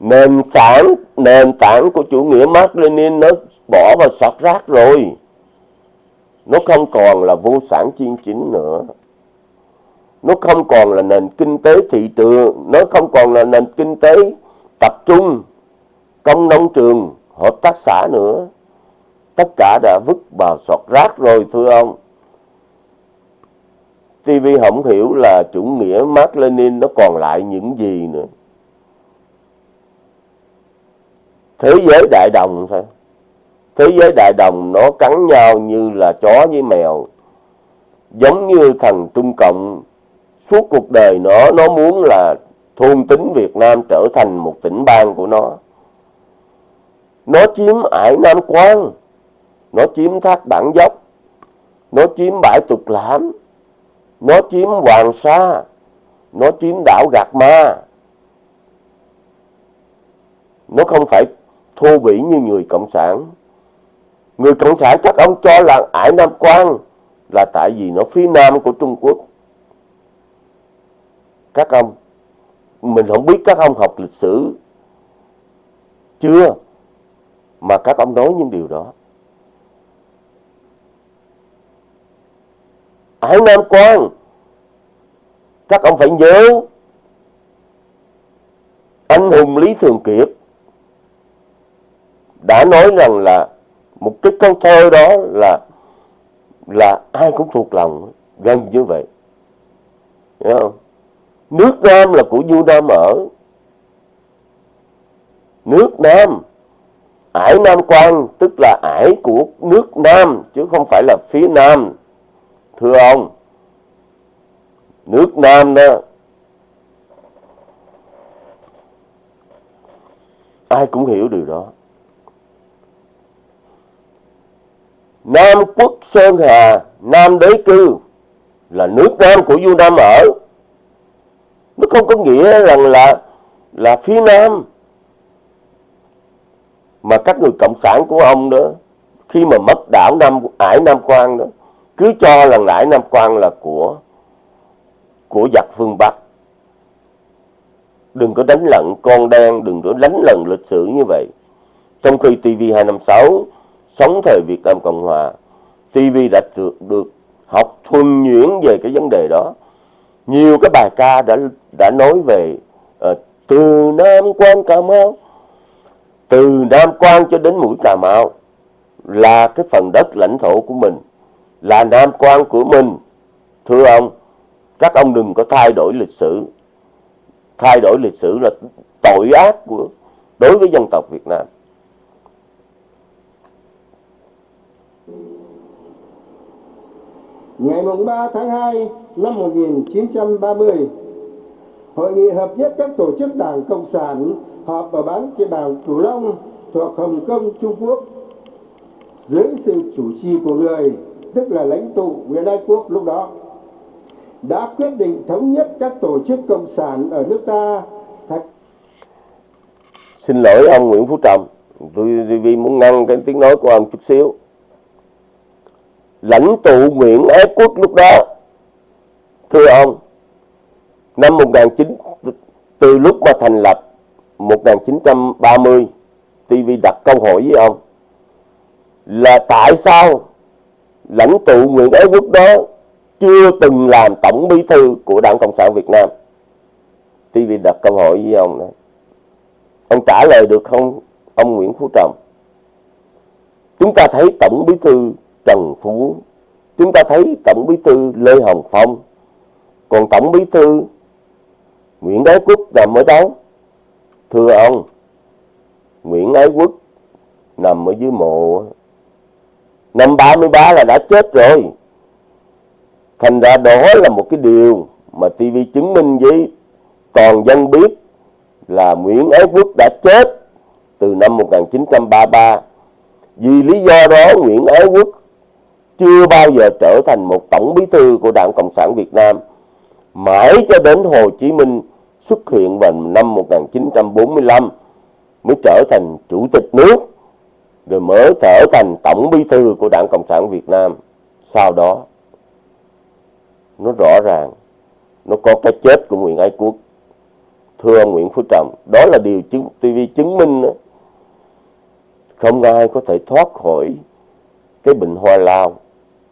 Nền tảng nền tảng của chủ nghĩa Mark Lenin nó bỏ vào sọt rác rồi. Nó không còn là vô sản chuyên chính nữa. Nó không còn là nền kinh tế thị trường. Nó không còn là nền kinh tế tập trung, công nông trường, hợp tác xã nữa. Tất cả đã vứt vào sọt rác rồi, thưa ông. TV không hiểu là chủ nghĩa Mark Lenin nó còn lại những gì nữa. Thế giới đại đồng sao? Thế giới đại đồng nó cắn nhau như là chó với mèo. Giống như thằng Trung Cộng suốt cuộc đời nó nó muốn là thôn tính Việt Nam trở thành một tỉnh bang của nó. Nó chiếm ải Nam Quan, nó chiếm thác bản dốc, nó chiếm bãi tục lãm, nó chiếm Hoàng Sa, nó chiếm đảo Gạc Ma. Nó không phải thô bỉ như người Cộng sản. Người Cộng sản các ông cho là Ải Nam Quan là tại vì nó phía nam của Trung Quốc. Các ông, mình không biết các ông học lịch sử chưa mà các ông nói những điều đó. ải Nam Quan các ông phải nhớ anh hùng Lý Thường Kiệt đã nói rằng là một cái câu thơ đó là là ai cũng thuộc lòng gần như vậy. Hiểu không? nước Nam là của vua Nam ở. Nước Nam, ải Nam Quan tức là ải của nước Nam, chứ không phải là phía Nam. Thưa ông, nước Nam đó, ai cũng hiểu điều đó. Nam quốc Sơn Hà, Nam đế cư là nước Nam của vua Nam ở. Nó không có nghĩa rằng là là phía Nam, mà các người cộng sản của ông đó, khi mà mất đảo Nam, Ải Nam Quan đó, cứ cho là ải Nam Quan là của của giặc phương Bắc. Đừng có đánh lận con đen, đừng có đánh lận lịch sử như vậy. Trong khi TV256 sống thời Việt Nam Cộng Hòa TV đã được, được học thuần nhuyễn về cái vấn đề đó. Nhiều cái bài ca đã đã nói về uh, từ Nam Quan Cà Mau từ Nam Quan cho đến mũi Cà Mau là cái phần đất lãnh thổ của mình là Nam Quan của mình. Thưa ông các ông đừng có thay đổi lịch sử. Thay đổi lịch sử là tội ác của đối với dân tộc Việt Nam. Ngày 3 tháng 2 năm 1930, Hội nghị hợp nhất các tổ chức đảng Cộng sản họp ở bán trên đảo Cửu Long thuộc Hồng Kông, Trung Quốc dưới sự chủ trì của người tức là lãnh tụ Nguyễn Ái Quốc lúc đó đã quyết định thống nhất các tổ chức cộng sản ở nước ta thật... Xin lỗi ông Nguyễn Phú Trọng, tôi vì muốn ngăn cái tiếng nói của ông chút xíu. Lãnh tụ Nguyễn Ái Quốc lúc đó, thưa ông, năm 19 từ lúc mà thành lập 1930, TV đặt câu hỏi với ông là tại sao lãnh tụ Nguyễn Ái Quốc đó chưa từng làm tổng bí thư của Đảng Cộng sản Việt Nam? TV đặt câu hỏi với ông này Ông trả lời được không, ông Nguyễn Phú Trọng? Chúng ta thấy Tổng Bí thư Trần Phú, chúng ta thấy Tổng Bí thư Lê Hồng Phong, còn Tổng Bí thư Nguyễn Ái Quốc nằm ở đâu? Thưa ông, Nguyễn Ái Quốc nằm ở dưới mộ. Năm 33 là đã chết rồi. Thành ra đó là một cái điều mà TV chứng minh với toàn dân biết là Nguyễn Ái Quốc đã chết từ năm 1933. Vì lý do đó Nguyễn Ái Quốc chưa bao giờ trở thành một tổng bí thư của Đảng Cộng sản Việt Nam. Mãi cho đến Hồ Chí Minh xuất hiện vào năm 1945 mới trở thành chủ tịch nước, rồi mới trở thành tổng bí thư của Đảng Cộng sản Việt Nam. Sau đó, nó rõ ràng, nó có cái chết của Nguyễn Ái Quốc thưa ông Nguyễn Phú Trọng, đó là điều chứng TV chứng minh đó. không ai có thể thoát khỏi cái bệnh hoa lao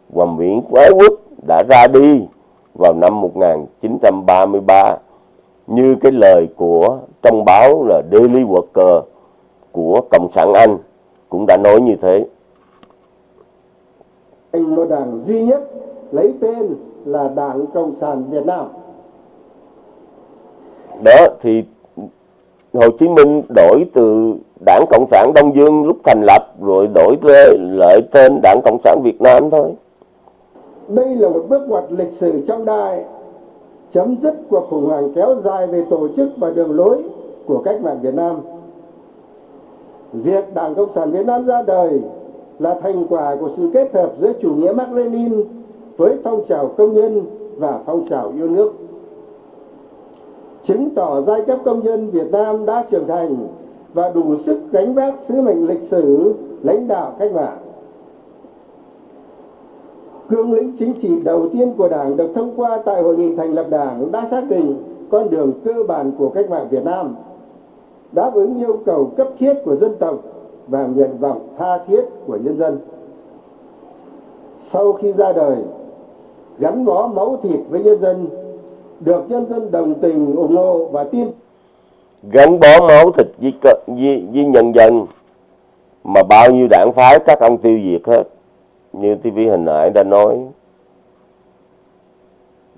và Nguyễn Ái Quốc đã ra đi vào năm 1933 như cái lời của trong báo là Daily Worker của Cộng sản Anh cũng đã nói như thế. Thành một đảng duy nhất lấy tên là Đảng Cộng sản Việt Nam. Đó thì Hồ Chí Minh đổi từ Đảng Cộng sản Đông Dương lúc thành lập rồi đổi lại tên Đảng Cộng sản Việt Nam thôi. Đây là một bước ngoặt lịch sử trong đại chấm dứt cuộc khủng hoảng kéo dài về tổ chức và đường lối của cách mạng Việt Nam. Việc Đảng Cộng sản Việt Nam ra đời là thành quả của sự kết hợp giữa chủ nghĩa Mark Lenin với phong trào công nhân và phong trào yêu nước. Chứng tỏ giai cấp công nhân Việt Nam đã trưởng thành và đủ sức gánh vác sứ mệnh lịch sử lãnh đạo cách mạng. Cương lĩnh chính trị đầu tiên của Đảng được thông qua tại hội nghị thành lập Đảng đã xác định con đường cơ bản của cách mạng Việt Nam, đáp ứng yêu cầu cấp thiết của dân tộc và nguyện vọng tha thiết của nhân dân. Sau khi ra đời, gắn bó máu thịt với nhân dân, được nhân dân đồng tình ủng hộ và tin gắn bó máu thịt với, với, với nhân dân mà bao nhiêu đảng phái các ông tiêu diệt hết như TV hình nãy đã nói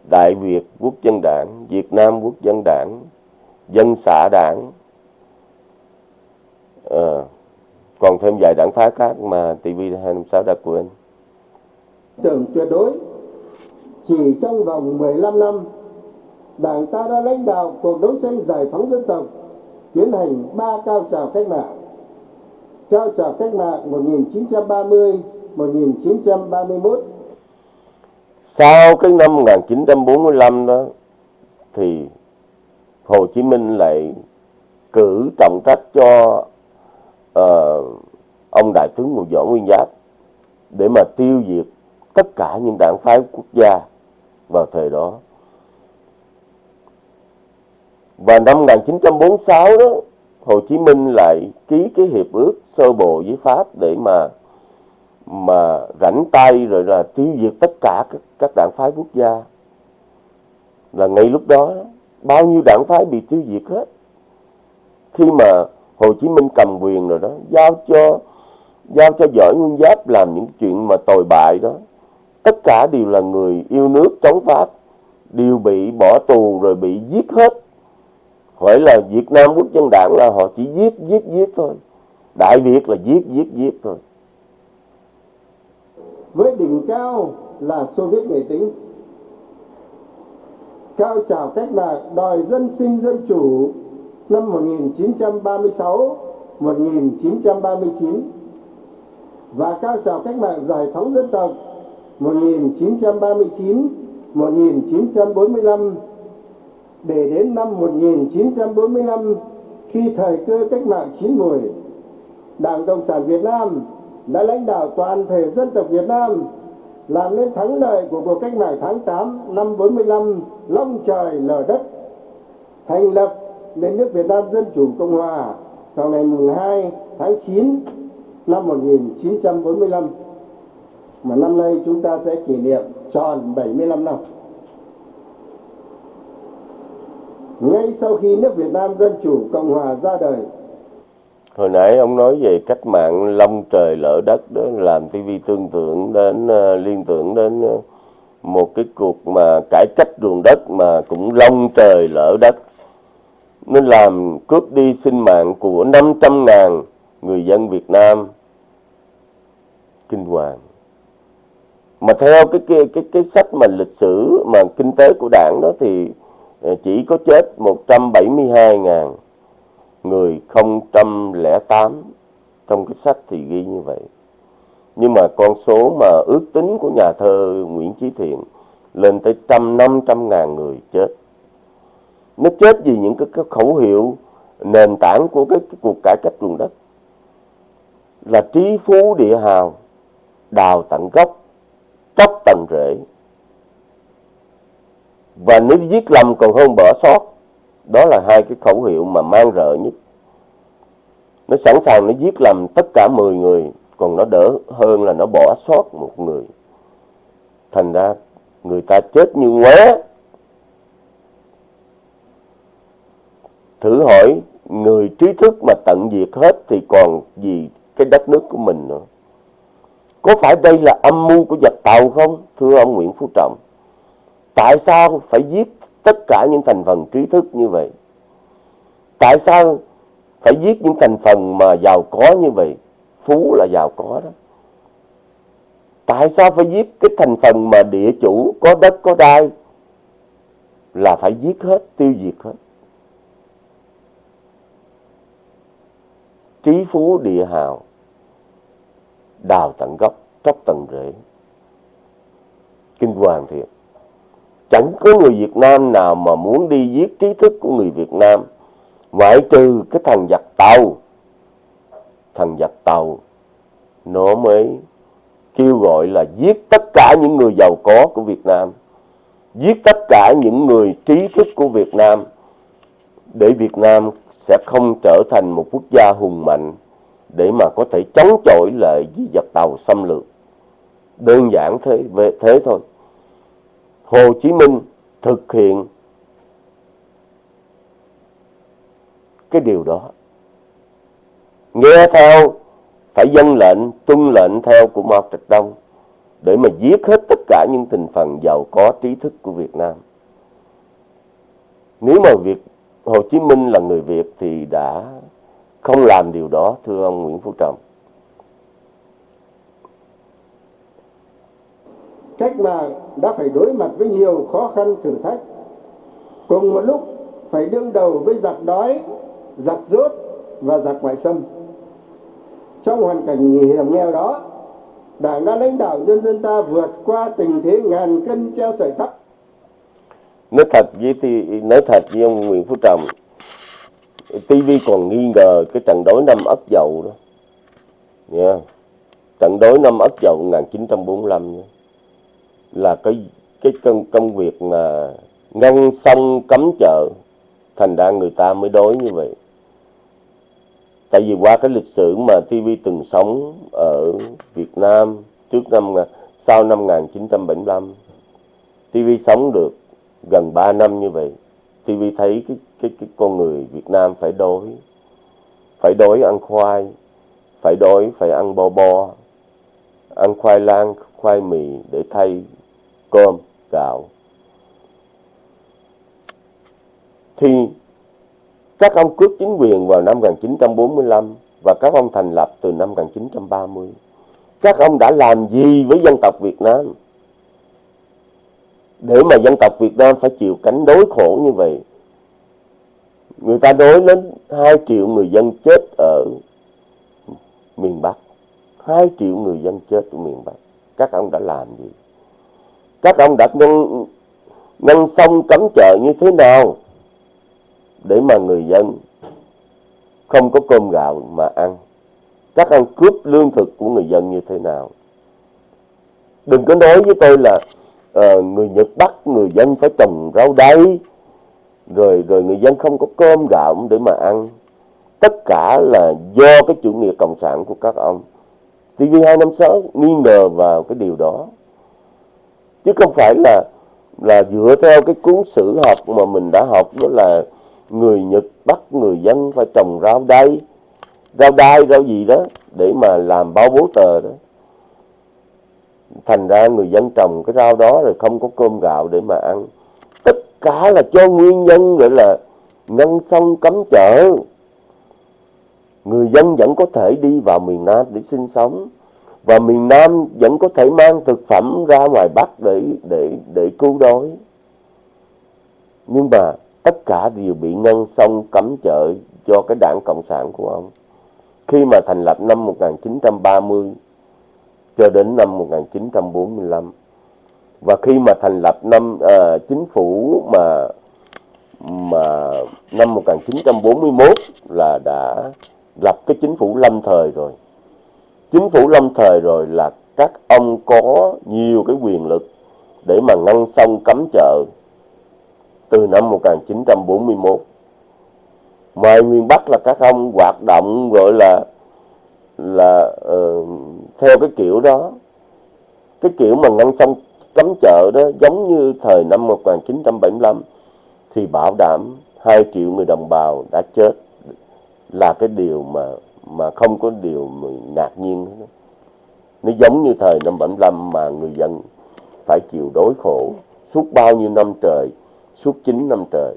Đại Việt Quốc dân đảng Việt Nam Quốc dân đảng Dân xã đảng à, Còn thêm vài đảng phái khác mà TV256 đã quên. Tưởng tuyệt đối Chỉ trong vòng 15 năm Đảng ta đã lãnh đạo cuộc đấu tranh giải phóng dân tộc Tiến hành ba cao trào cách mạng. Cao trào cách mạng 1930 1931 Sau cái năm 1945 đó thì Hồ Chí Minh lại cử trọng trách cho uh, ông đại tướng Ngô Võ Nguyên Giáp để mà tiêu diệt tất cả những đảng phái quốc gia vào thời đó. Và năm 1946 đó, Hồ Chí Minh lại ký cái hiệp ước sơ bộ với Pháp để mà mà rảnh tay rồi là tiêu diệt tất cả các, các đảng phái quốc gia. Là ngay lúc đó bao nhiêu đảng phái bị tiêu diệt hết. Khi mà Hồ Chí Minh cầm quyền rồi đó, giao cho giao cho giỏi Nguyên Giáp làm những chuyện mà tồi bại đó. Tất cả đều là người yêu nước chống Pháp, đều bị bỏ tù rồi bị giết hết. Hỏi là Việt Nam Quốc dân đảng là họ chỉ giết, giết, giết thôi. Đại Việt là giết, giết, giết thôi. Với đỉnh cao là Xô Viết nghệ tĩnh. Cao trào cách mạng đòi dân sinh dân chủ năm 1936 1939 và cao trào cách mạng giải phóng dân tộc 1939 1945 để đến năm 1945 khi thời cơ cách mạng chín mùi Đảng Cộng sản Việt Nam đã lãnh đạo toàn thể dân tộc Việt Nam làm nên thắng lợi của cuộc cách mạng tháng 8 năm 45 long trời lở đất, thành lập nên nước Việt Nam Dân Chủ Cộng Hòa vào ngày 2 tháng 9 năm 1945 mà năm nay chúng ta sẽ kỷ niệm tròn 75 năm. Ngay sau khi nước Việt Nam Dân Chủ Cộng Hòa ra đời. Hồi nãy ông nói về cách mạng long trời lỡ đất đó, làm tivi tương tượng đến ờ, liên tưởng đến ờ, một cái cuộc mà cải cách ruộng đất mà cũng long trời lỡ đất. Nó làm cướp đi sinh mạng của 500 ngàn người dân Việt Nam. Kinh hoàng. Mà theo cái cái cái cái sách mà lịch sử, mà kinh tế của đảng đó thì ờ, chỉ có chết 172 ngàn người 008 trong cái sách thì ghi như vậy. Nhưng mà con số mà ước tính của nhà thơ Nguyễn Chí Thiện lên tới trăm năm trăm ngàn người chết. Nó chết vì những cái, cái khẩu hiệu nền tảng của cái, cái cuộc cải cách ruộng đất. Là trí phú địa hào đào tận gốc cốc tận rễ. Và nếu giết lầm còn hơn bỏ sót đó là hai cái khẩu hiệu mà mang rợ nhất. Nó sẵn sàng nó giết lầm tất cả 10 người, còn nó đỡ hơn là nó bỏ sót một người. Thành ra người ta chết như ngóe thử hỏi, người trí thức mà tận diệt hết thì còn gì cái đất nước của mình nữa? Có phải đây là âm mưu của giặc tàu không, thưa ông Nguyễn Phú Trọng? Tại sao phải giết tất cả những thành phần trí thức như vậy. Tại sao phải giết những thành phần mà giàu có như vậy? Phú là giàu có đó. Tại sao phải giết cái thành phần mà địa chủ có đất, có đai là phải giết hết, tiêu diệt hết? Trí phú, địa hào, đào tận gốc, tróc tận rễ. Kinh hoàng thiệt chẳng có người Việt Nam nào mà muốn đi giết trí thức của người Việt Nam ngoại trừ cái thằng giặc tàu thằng giặc tàu nó mới kêu gọi là giết tất cả những người giàu có của Việt Nam giết tất cả những người trí thức của Việt Nam để Việt Nam sẽ không trở thành một quốc gia hùng mạnh để mà có thể chống chọi lại với giặc tàu xâm lược. Đơn giản thế, thế thôi. Hồ Chí Minh thực hiện cái điều đó. Nghe theo, phải dân lệnh, tuân lệnh theo của Mao Trạch Đông để mà giết hết tất cả những thành phần giàu có trí thức của Việt Nam. Nếu mà việc Hồ Chí Minh là người Việt thì đã không làm điều đó thưa ông Nguyễn Phú Trọng. Cách mạng đã phải đối mặt với nhiều khó khăn thử thách. Cùng một lúc phải đương đầu với giặc đói, giặc rốt và giặc ngoại xâm. Trong hoàn cảnh hiểm nghèo đó, Đảng đã lãnh đạo nhân dân ta vượt qua tình thế ngàn cân treo sợi tóc nói thật với thì nói thật với ông Nguyễn Phú Trọng TV còn nghi ngờ cái trận đối năm Ất Dậu đó nha trận đối năm Ất Dậu 1945 nha là cái cái công công việc là ngăn sông cấm chợ thành ra người ta mới đối như vậy. Tại vì qua cái lịch sử mà TV từng sống ở Việt Nam trước năm sau năm 1975 TV sống được gần 3 năm như vậy TV thấy cái cái cái con người Việt Nam phải đói, phải đói ăn khoai phải đói phải ăn bo bo ăn khoai lang khoai mì để thay cơm gạo thì các ông cướp chính quyền vào năm 1945 và các ông thành lập từ năm 1930. Các ông đã làm gì với dân tộc Việt Nam? Để mà dân tộc Việt Nam phải chịu cảnh đối khổ như vậy. Người ta đối đến 2 triệu người dân chết ở miền Bắc. 2 triệu người dân chết ở miền Bắc. Các ông đã làm gì? Các ông đã ngăn, ngăn sông cấm chợ như thế nào? để mà người dân không có cơm gạo mà ăn. Các ông cướp lương thực của người dân như thế nào. Đừng có nói với tôi là uh, người Nhật bắt người dân phải trồng rau đay, rồi rồi người dân không có cơm gạo để mà ăn. Tất cả là do cái chủ nghĩa cộng sản của các ông. TV256 nghi ngờ vào cái điều đó. Chứ không phải là là dựa theo cái cuốn sử học mà mình đã học, đó là người Nhật bắt người dân phải trồng rau đay. Rau đay, rau gì đó, để mà làm bao bố tờ đó. Thành ra người dân trồng cái rau đó rồi không có cơm gạo để mà ăn. Tất cả là cho nguyên nhân gọi là ngăn sông cấm chợ. Người dân vẫn có thể đi vào miền Nam để sinh sống và miền Nam vẫn có thể mang thực phẩm ra ngoài Bắc để để để cứu đói nhưng mà tất cả đều bị ngăn sông cấm chợ do cái đảng Cộng sản của ông. Khi mà thành lập năm 1930 cho đến năm 1945 và khi mà thành lập năm à, chính phủ mà mà năm 1941 là đã lập cái chính phủ lâm thời rồi. Chính phủ lâm thời rồi là các ông có nhiều cái quyền lực để mà ngăn sông cấm chợ từ năm 1941. Ngoài miền Bắc là các ông hoạt động gọi là là uh, theo cái kiểu đó. Cái kiểu mà ngăn sông cấm chợ đó giống như thời năm 1975 thì bảo đảm 2 triệu người đồng bào đã chết là cái điều mà mà không có điều ngạc nhiên nữa. Nó giống như thời năm 75 mà người dân phải chịu đối khổ suốt bao nhiêu năm trời suốt 9 năm trời.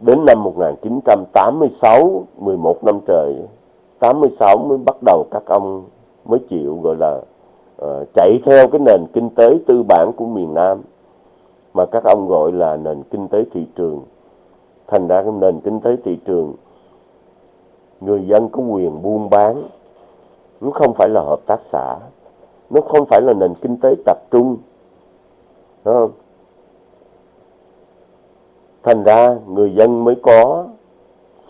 Đến năm 1986, 11 năm trời, 86 mới bắt đầu các ông mới chịu gọi là uh, chạy theo cái nền kinh tế tư bản của miền Nam mà các ông gọi là nền kinh tế thị trường. Thành ra cái nền kinh tế thị trường người dân có quyền buôn bán nó không phải là hợp tác xã nó không phải là nền kinh tế tập trung Đúng không? Thành ra người dân mới có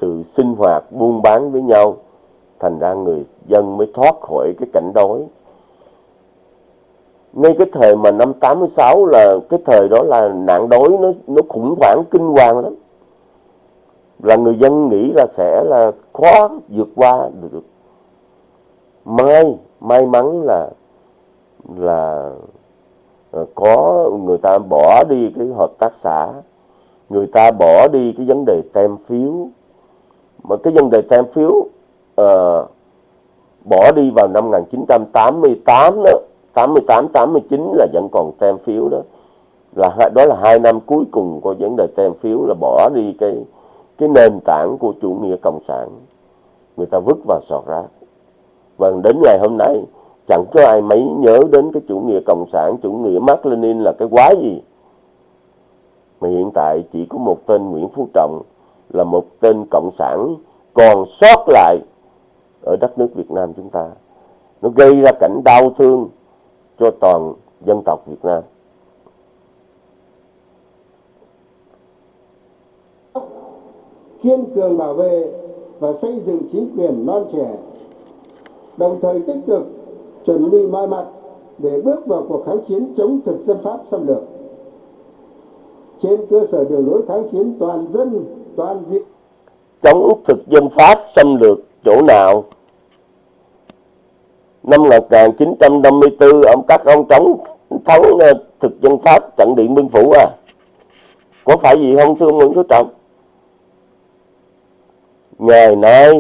sự sinh hoạt buôn bán với nhau. Thành ra người dân mới thoát khỏi cái cảnh đói. Ngay cái thời mà năm 86 là cái thời đó là nạn đói nó nó khủng hoảng kinh hoàng lắm. Là người dân nghĩ là sẽ là khó vượt qua được. May, may mắn là là ờ, có người ta bỏ đi cái hợp tác xã người ta bỏ đi cái vấn đề tem phiếu mà cái vấn đề tem phiếu uh, bỏ đi vào năm 1988 đó 88 89 là vẫn còn tem phiếu đó là đó là hai năm cuối cùng của vấn đề tem phiếu là bỏ đi cái cái nền tảng của chủ nghĩa cộng sản. Người ta vứt vào sọt rác. Và đến ngày hôm nay, chẳng có ai mấy nhớ đến cái chủ nghĩa cộng sản, chủ nghĩa Mark Lenin là cái quái gì. Mà hiện tại chỉ có một tên Nguyễn Phú Trọng là một tên cộng sản còn sót lại ở đất nước Việt Nam chúng ta. Nó gây ra cảnh đau thương cho toàn dân tộc Việt Nam. Kiên cường bảo vệ và xây dựng chính quyền non trẻ đồng thời tích cực chuẩn bị mọi mặt để bước vào cuộc kháng chiến chống thực dân Pháp xâm lược. Trên cơ sở đường lối kháng chiến toàn dân, toàn diện. Chống thực dân Pháp xâm lược chỗ nào? Năm 1954 ông các ông chống thắng ờ, thực dân Pháp trận Điện Biên Phủ à? Có phải gì không thưa ông Nguyễn Phú Trọng? Ngày nay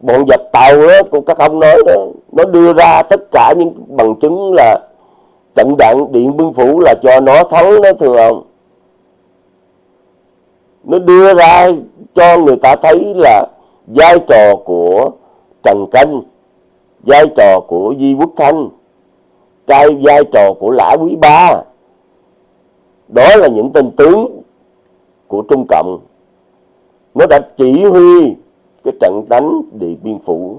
bọn giặc tàu đó, của các ông nói đó, nó đưa ra tất cả những bằng chứng là trận đạn điện biên phủ là cho nó thắng đó, thưa ông. Nó đưa ra cho người ta thấy là vai trò của trần canh, vai trò của di quốc thanh cái vai trò của lã quý ba. Đó là những tên tướng của trung cộng nó đã chỉ huy cái trận đánh Điện Biên Phủ.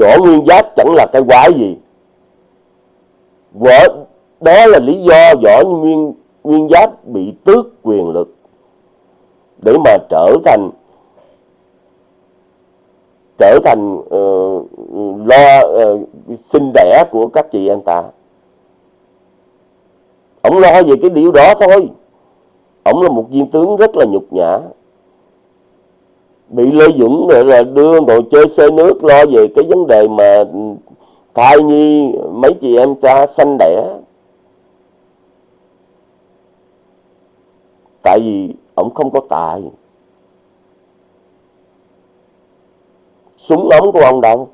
Võ Nguyên Giáp chẳng là cái quái gì. Võ, đó là lý do Võ Nguyên, Nguyên Giáp bị tước quyền lực để mà trở thành trở thành uh, lo uh, sinh đẻ của các chị em ta. Ông lo về cái điều đó thôi. Ông là một viên tướng rất là nhục nhã bị Lê Dũng rồi là đưa đồ chơi xe nước lo về cái vấn đề mà thai nhi mấy chị em cha sanh đẻ. Tại vì ông không có tài. Súng ống của ông đâu?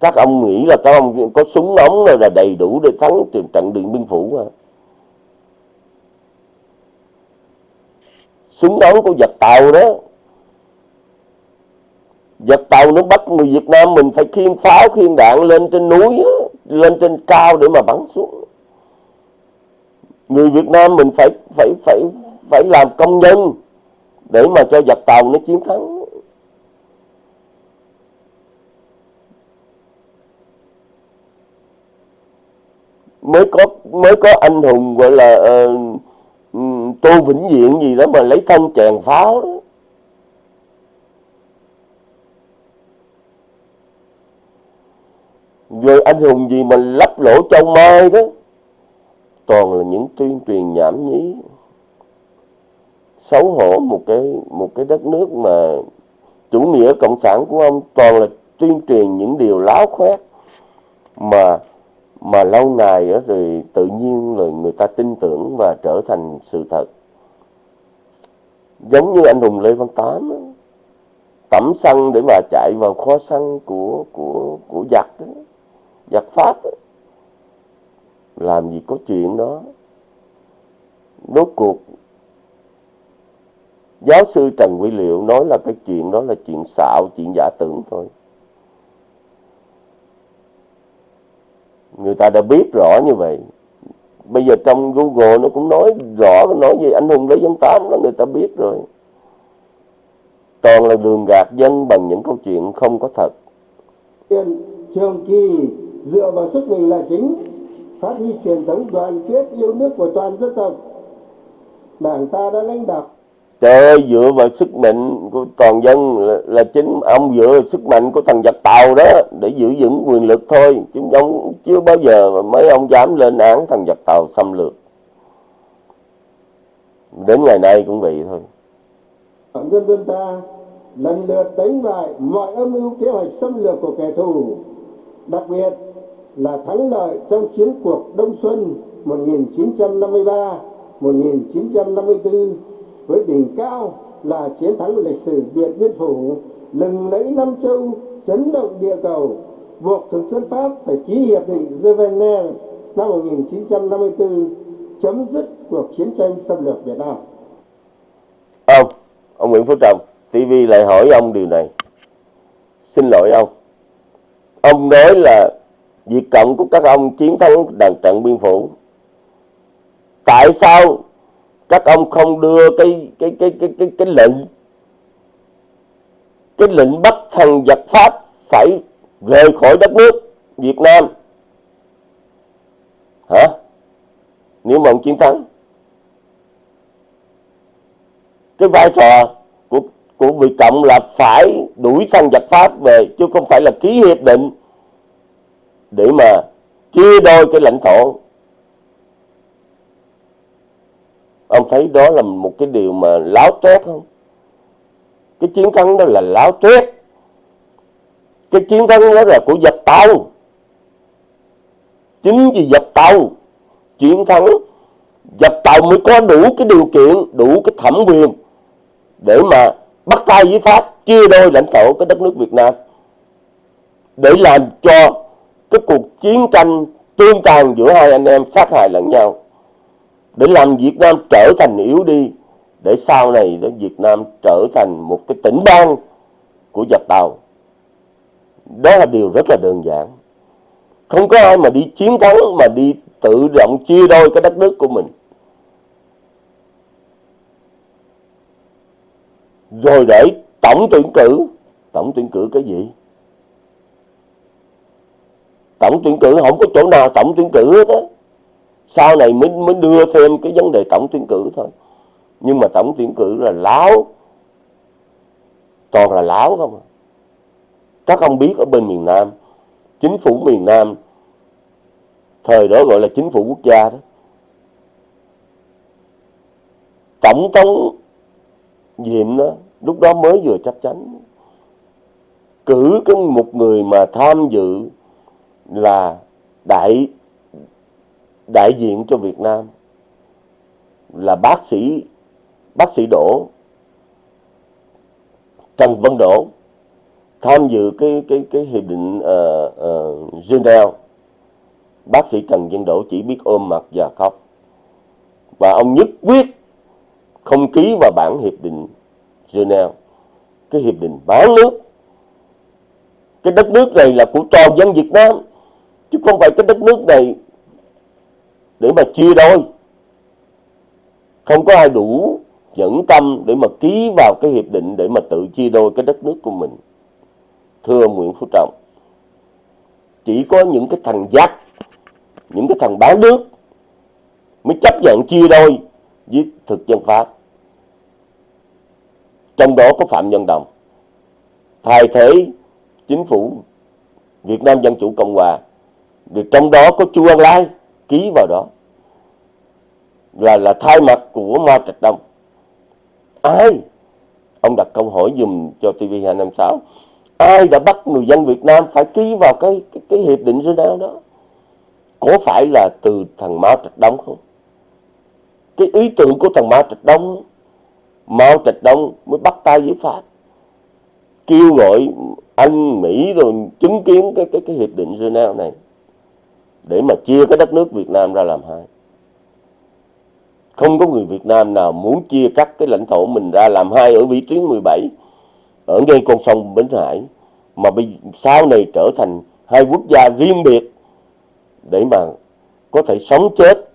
Các ông nghĩ là các ông có súng ống là đầy đủ để thắng trận điện biên phủ mà súng ống của giặc tàu đó giật tàu nó bắt người Việt Nam mình phải khiên pháo khiên đạn lên trên núi lên trên cao để mà bắn xuống. Người Việt Nam mình phải phải phải phải làm công nhân để mà cho giặc tàu nó chiến thắng. Mới có mới có anh hùng gọi là uh, tô vĩnh diện gì đó mà lấy thân chèn pháo đó. Rồi anh hùng gì mà lắp lỗ châu mai đó? Toàn là những tuyên truyền nhảm nhí. Xấu hổ một cái một cái đất nước mà chủ nghĩa cộng sản của ông toàn là tuyên truyền những điều láo khoét. Mà mà lâu ngày đó, rồi tự nhiên rồi người ta tin tưởng và trở thành sự thật. Giống như anh hùng lê văn tám đó, tẩm xăng để mà chạy vào kho xăng của của của giặc đó giặc pháp làm gì có chuyện đó. Rốt cuộc, giáo sư trần quý liệu nói là cái chuyện đó là chuyện xạo, chuyện giả tưởng thôi. Người ta đã biết rõ như vậy. Bây giờ trong google nó cũng nói rõ, nói về anh hùng lê văn tám đó, người ta biết rồi. Toàn là đường gạt dân bằng những câu chuyện không có thật. Trường kỳ dựa vào sức mình là chính phát huy truyền thống đoàn kết yêu nước của toàn dân tộc. Đảng ta đã lãnh đạo. Trời ơi, dựa vào sức mạnh của toàn dân là, là chính. Ông dựa vào sức mạnh của thằng giặc tàu đó để giữ vững quyền lực thôi. Chứ ông chưa bao giờ mà mấy ông dám lên án thằng giặc tàu xâm lược. Đến ngày nay cũng vậy thôi. Nhân dân ta lần lượt đánh bại mọi âm mưu kế hoạch xâm lược của kẻ thù. Đặc biệt là thắng lợi trong chiến cuộc Đông Xuân 1953-1954 với đỉnh cao là chiến thắng lịch sử Điện Biên Phủ lừng lẫy Nam Châu chấn động địa cầu buộc thực dân Pháp phải ký hiệp định Geneva năm 1954 chấm dứt cuộc chiến tranh xâm lược Việt Nam. Ông, ông Nguyễn Phú Trọng, TV lại hỏi ông điều này. Xin lỗi ông. Ông nói là việc Cộng của các ông chiến thắng đàn trận biên phủ. Tại sao các ông không đưa cái cái cái cái cái cái lệnh cái lệnh bắt thằng giặc Pháp phải rời khỏi đất nước Việt Nam? Hả? Nếu mà ông chiến thắng, cái vai trò của của Việt Cộng là phải đuổi thằng giặc Pháp về, chứ không phải là ký hiệp định để mà chia đôi cái lãnh thổ. Ông thấy đó là một cái điều mà láo tuyết không? Cái chiến thắng đó là láo tuyết, cái chiến thắng đó là của giặc tàu. Chính vì giặc tàu chiến thắng giặc tàu mới có đủ cái điều kiện đủ cái thẩm quyền để mà bắt tay với pháp chia đôi lãnh thổ cái đất nước việt nam. Để làm cho cái cuộc chiến tranh tương tàn giữa hai anh em sát hại lẫn nhau để làm Việt Nam trở thành yếu đi, để sau này để Việt Nam trở thành một cái tỉnh bang của giặc tàu. Đó là điều rất là đơn giản. Không có ai mà đi chiến thắng, mà đi tự động chia đôi cái đất nước của mình. Rồi để tổng tuyển cử. Tổng tuyển cử cái gì? Tổng tuyển cử không có chỗ nào tổng tuyển cử hết á. Sau này mới mới đưa thêm cái vấn đề tổng tuyển cử thôi. Nhưng mà tổng tuyển cử là láo. Toàn là láo không à. các ông biết ở bên miền Nam, chính phủ miền Nam, thời đó gọi là chính phủ quốc gia đó. Tổng thống Diệm đó, lúc đó mới vừa chắc chắn. Cử cái một người mà tham dự là đại đại diện cho Việt Nam là bác sĩ bác sĩ Đỗ Trần Văn Đỗ tham dự cái cái cái hiệp định uh, uh, Geneva. Bác sĩ Trần Văn Đỗ chỉ biết ôm mặt và khóc. Và ông nhất quyết không ký vào bản hiệp định Geneva. Cái hiệp định bán nước. Cái đất nước này là của toàn dân Việt Nam chứ không phải cái đất nước này để mà chia đôi. Không có ai đủ nhẫn tâm để mà ký vào cái hiệp định để mà tự chia đôi cái đất nước của mình. Thưa Nguyễn Phú Trọng, chỉ có những cái thằng giặc những cái thằng bán nước mới chấp nhận chia đôi với thực dân Pháp. Trong đó có Phạm Nhân Đồng, thay thế, chính phủ Việt Nam Dân Chủ Cộng Hòa vì trong đó có Chu Ân Lai ký vào đó. Là là thay mặt của Mao Trạch Đông. Ai? Ông đặt câu hỏi dùm cho TV256 ai đã bắt người dân Việt Nam phải ký vào cái cái, cái hiệp định Geneva đó? Có phải là từ thằng Mao Trạch Đông không? Cái ý tưởng của thằng Mao Trạch Đông Mao Trạch Đông mới bắt tay với Pháp. Kêu gọi Anh Mỹ rồi chứng kiến cái cái cái hiệp định Geneva này để mà chia cái đất nước Việt Nam ra làm hai. Không có người Việt Nam nào muốn chia cắt cái lãnh thổ mình ra làm hai ở vĩ tuyến 17 ở ngay con sông Bến Hải, mà bây sau này trở thành hai quốc gia riêng biệt để mà có thể sống chết,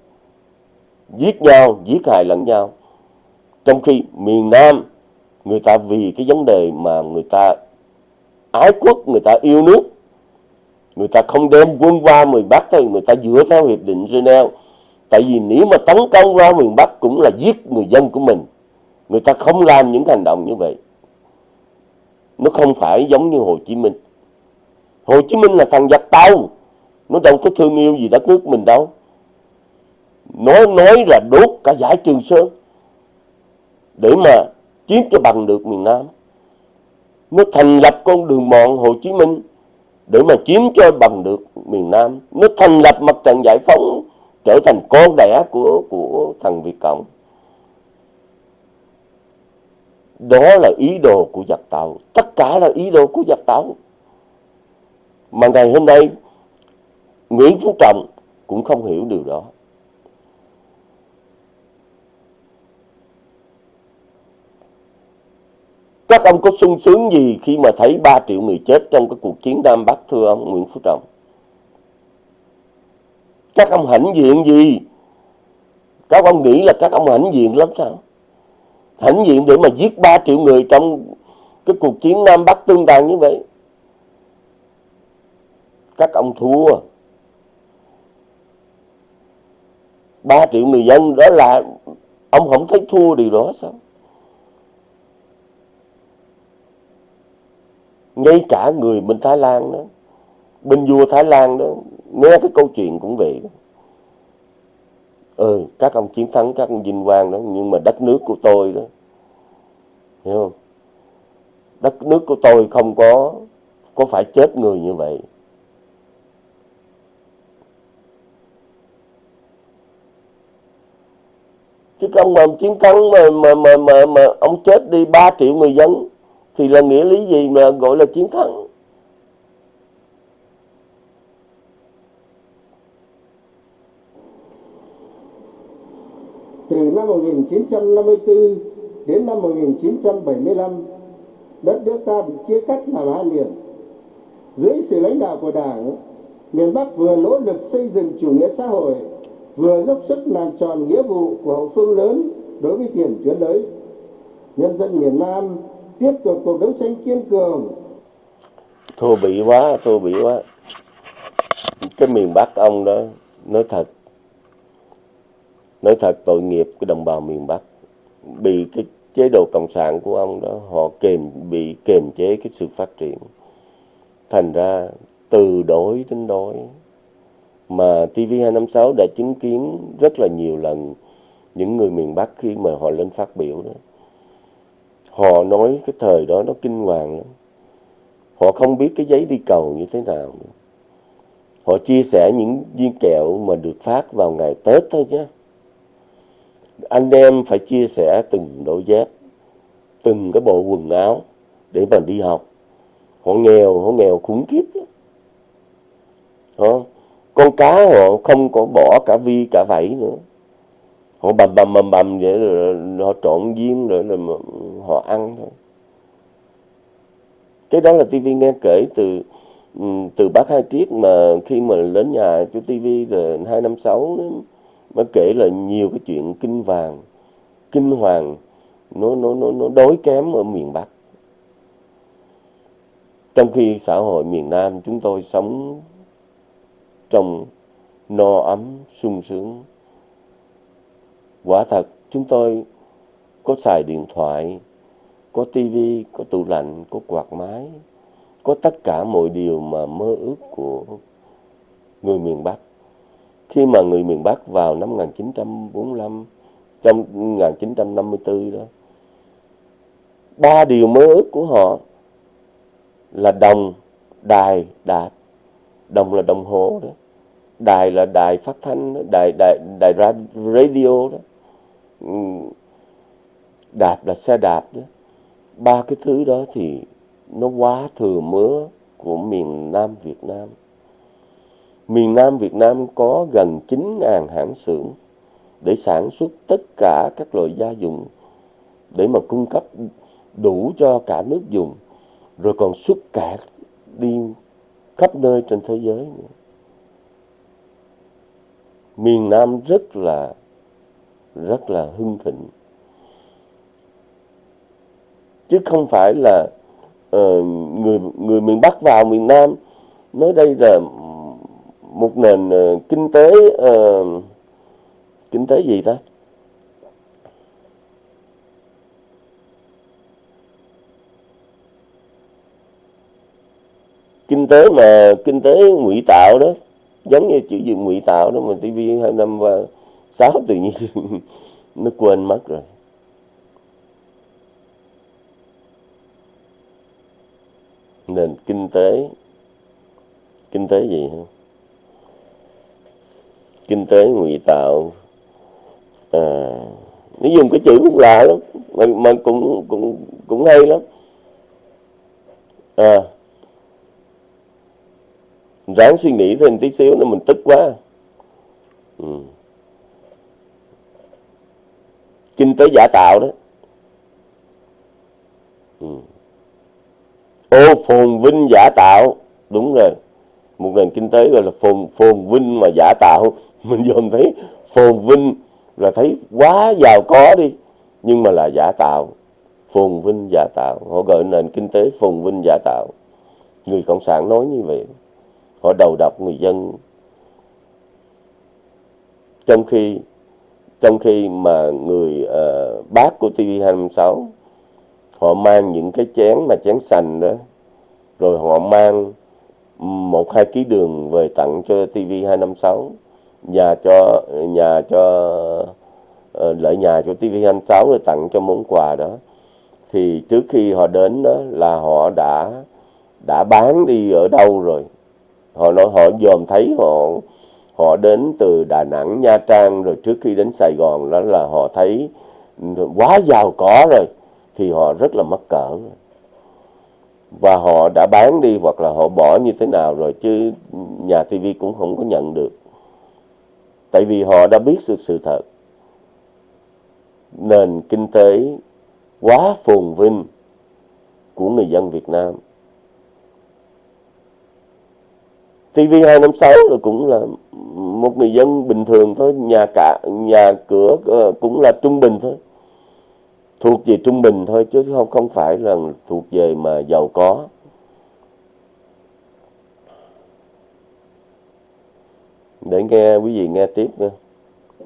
giết nhau, giết hại lẫn nhau. Trong khi miền Nam, người ta vì cái vấn đề mà người ta ái quốc, người ta yêu nước người ta không đem quân qua miền Bắc thôi, người ta dựa theo hiệp định Geneva. Tại vì nếu mà tấn công ra miền Bắc cũng là giết người dân của mình. Người ta không làm những hành động như vậy. Nó không phải giống như Hồ Chí Minh. Hồ Chí Minh là thằng giặc tàu. Nó đâu có thương yêu gì đất nước mình đâu. Nó nói là đốt cả giải Trường Sơn để mà chiếm cho bằng được miền Nam. Nó thành lập con đường mòn Hồ Chí Minh để mà chiếm cho bằng được miền Nam. Nó thành lập mặt trận giải phóng, trở thành con đẻ của của thằng Việt Cộng. Đó là ý đồ của giặc tàu. Tất cả là ý đồ của giặc tàu. Mà ngày hôm nay, Nguyễn Phú Trọng cũng không hiểu điều đó. Các ông có sung sướng gì khi mà thấy 3 triệu người chết trong cái cuộc chiến Nam Bắc, thưa ông Nguyễn Phú Trọng? Các ông hãnh diện gì? Các ông nghĩ là các ông hãnh diện lắm sao? Hãnh diện để mà giết 3 triệu người trong cái cuộc chiến Nam Bắc tương tàn như vậy? Các ông thua. 3 triệu người dân đó là ông không thấy thua điều đó sao? Ngay cả người bên Thái Lan đó bên vua Thái Lan đó nghe cái câu chuyện cũng vậy đó. Ừ các ông chiến thắng các ông vinh quang đó nhưng mà đất nước của tôi đó hiểu không? Đất nước của tôi không có có phải chết người như vậy. Chứ không mà chiến thắng mà mà mà mà, mà ông chết đi 3 triệu người dân thì là nghĩa lý gì mà gọi là chiến thắng từ năm 1954 đến năm 1975, đất nước ta bị chia cắt làm hai miền. Dưới sự lãnh đạo của Đảng, miền Bắc vừa nỗ lực xây dựng chủ nghĩa xã hội, vừa dốc sức làm tròn nghĩa vụ của hậu phương lớn đối với tiền tuyến đới. Nhân dân miền Nam tiếp tục cuộc đấu tranh kiên cường. Thua bị quá, thua bị quá. Cái miền Bắc ông đó, nói thật, nói thật tội nghiệp cái đồng bào miền Bắc. Bị cái chế độ cộng sản của ông đó họ kềm bị kềm chế cái sự phát triển. Thành ra từ đối đến đối. Mà TV256 đã chứng kiến rất là nhiều lần những người miền Bắc khi mà họ lên phát biểu đó họ nói cái thời đó nó kinh hoàng lắm. Họ không biết cái giấy đi cầu như thế nào nữa. họ chia sẻ những viên kẹo mà được phát vào ngày Tết thôi nhé anh em phải chia sẻ từng đôi dép, từng cái bộ quần áo để mà đi học. Họ nghèo họ nghèo khủng khiếp lắm. Con cá họ không có bỏ cả vi cả vảy nữa họ bầm bầm bầm bầm vậy rồi họ trộn viên rồi là họ ăn thôi. Cái đó là tivi nghe kể từ ừ, từ bác hai triết mà khi mà đến nhà chú tivi rồi hai năm sáu nó kể là nhiều cái chuyện kinh vàng kinh hoàng, nó nó nó nó đối kém ở miền Bắc. Trong khi xã hội miền Nam chúng tôi sống trong no ấm, sung sướng quả thật, chúng tôi có xài điện thoại, có tivi có tủ lạnh, có quạt máy, có tất cả mọi điều mà mơ ước của người miền Bắc khi mà người miền Bắc vào năm 1945 trong 1954 đó, ba điều mơ ước của họ là đồng, đài đạt. đồng là đồng hồ đó, đài là đài phát thanh đó. đài đài đài radio đó. Ừ, đạp là xe đạp đó ba cái thứ đó thì nó quá thừa mứa của miền Nam Việt Nam miền Nam Việt Nam có gần 9.000 hãng xưởng để sản xuất tất cả các loại gia dụng để mà cung cấp đủ cho cả nước dùng, rồi còn xuất cả đi khắp nơi trên thế giới nữa. miền Nam rất là rất là hưng thịnh. Chứ không phải là uh, người người miền Bắc vào miền Nam nói đây là một nền uh, kinh tế uh, kinh tế gì ta? Kinh tế mà kinh tế ngụy tạo đó giống như chữ gì ngụy tạo đó mà TV hai năm và sáu tự nhiên. *laughs* Nó quên mất rồi. Nền kinh tế. Kinh tế gì hả? Kinh tế ngụy tạo. À, nó dùng cái chữ cũng lạ lắm. Mà, mà cũng cũng cũng hay lắm. À ráng suy nghĩ thêm tí xíu nữa mình tức quá. Ừ kinh tế giả tạo đó. Ừ. ô, phồn vinh giả tạo. Đúng rồi. Một nền kinh tế gọi là phồn phồn vinh mà giả tạo. *laughs* Mình dồn thấy phồn vinh là thấy quá giàu có đi, nhưng mà là giả tạo. Phồn vinh giả tạo. Họ gọi nền kinh tế phồn vinh giả tạo. Người cộng sản nói như vậy. Họ đầu độc người dân. Trong khi trong khi mà người uh, bác của TV26 họ mang những cái chén mà chén sành đó rồi họ mang một hai ký đường về tặng cho TV 256 nhà cho nhà cho ờ, uh, lợi nhà cho TV 256 rồi tặng cho món quà đó. Thì trước khi họ đến đó là họ đã đã bán đi ở đâu rồi? Họ nói họ dòm thấy họ họ đến từ Đà Nẵng, Nha Trang, rồi trước khi đến Sài Gòn, đó là họ thấy quá giàu có rồi, thì họ rất là mắc cỡ. Và họ đã bán đi hoặc là họ bỏ như thế nào rồi, chứ nhà TV cũng không có nhận được. Tại vì họ đã biết sự sự thật. Nền kinh tế quá phồn vinh của người dân Việt Nam. TV256 là cũng là một người dân bình thường thôi, nhà cả nhà cửa ờ, cũng là trung bình thôi. Thuộc về trung bình thôi chứ không không phải là thuộc về mà giàu có. Để nghe quý vị nghe tiếp nha.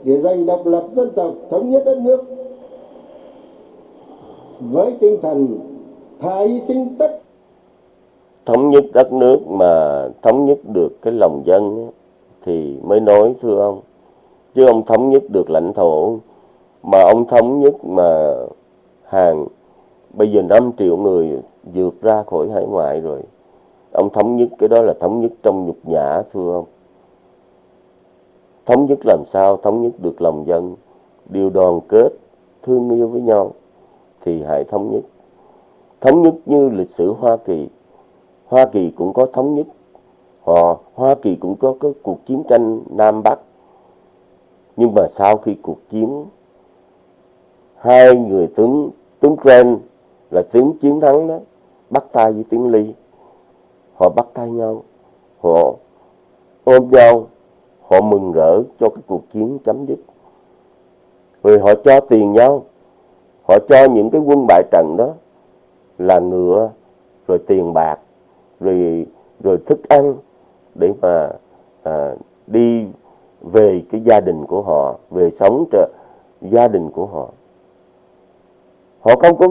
Để giành độc lập dân tộc, thống nhất đất nước với tinh thần thà hy sinh tất thống nhất đất nước mà thống nhất được cái lòng dân thì mới nói, thưa ông, chứ ông thống nhất được lãnh thổ. Mà ông thống nhất mà hàng, bây giờ 5 triệu người vượt ra khỏi hải ngoại rồi. Ông thống nhất cái đó là thống nhất trong nhục nhã, thưa ông. Thống nhất làm sao thống nhất được lòng dân? Điều đoàn kết, thương yêu với nhau thì hãy thống nhất. Thống nhất như lịch sử Hoa Kỳ. Hoa Kỳ cũng có thống nhất. Họ, Hoa Kỳ cũng có cái cuộc chiến tranh Nam Bắc. Nhưng mà sau khi cuộc chiến, hai người tướng tướng Grant là tướng chiến thắng đó, bắt tay với tướng Ly họ bắt tay nhau. Họ ôm nhau. Họ mừng rỡ cho cái cuộc chiến chấm dứt. Rồi họ cho tiền nhau. Họ cho những cái quân bại trận đó là ngựa, rồi tiền bạc rồi rồi thức ăn để mà à, đi về cái gia đình của họ về sống cho gia đình của họ. Họ không có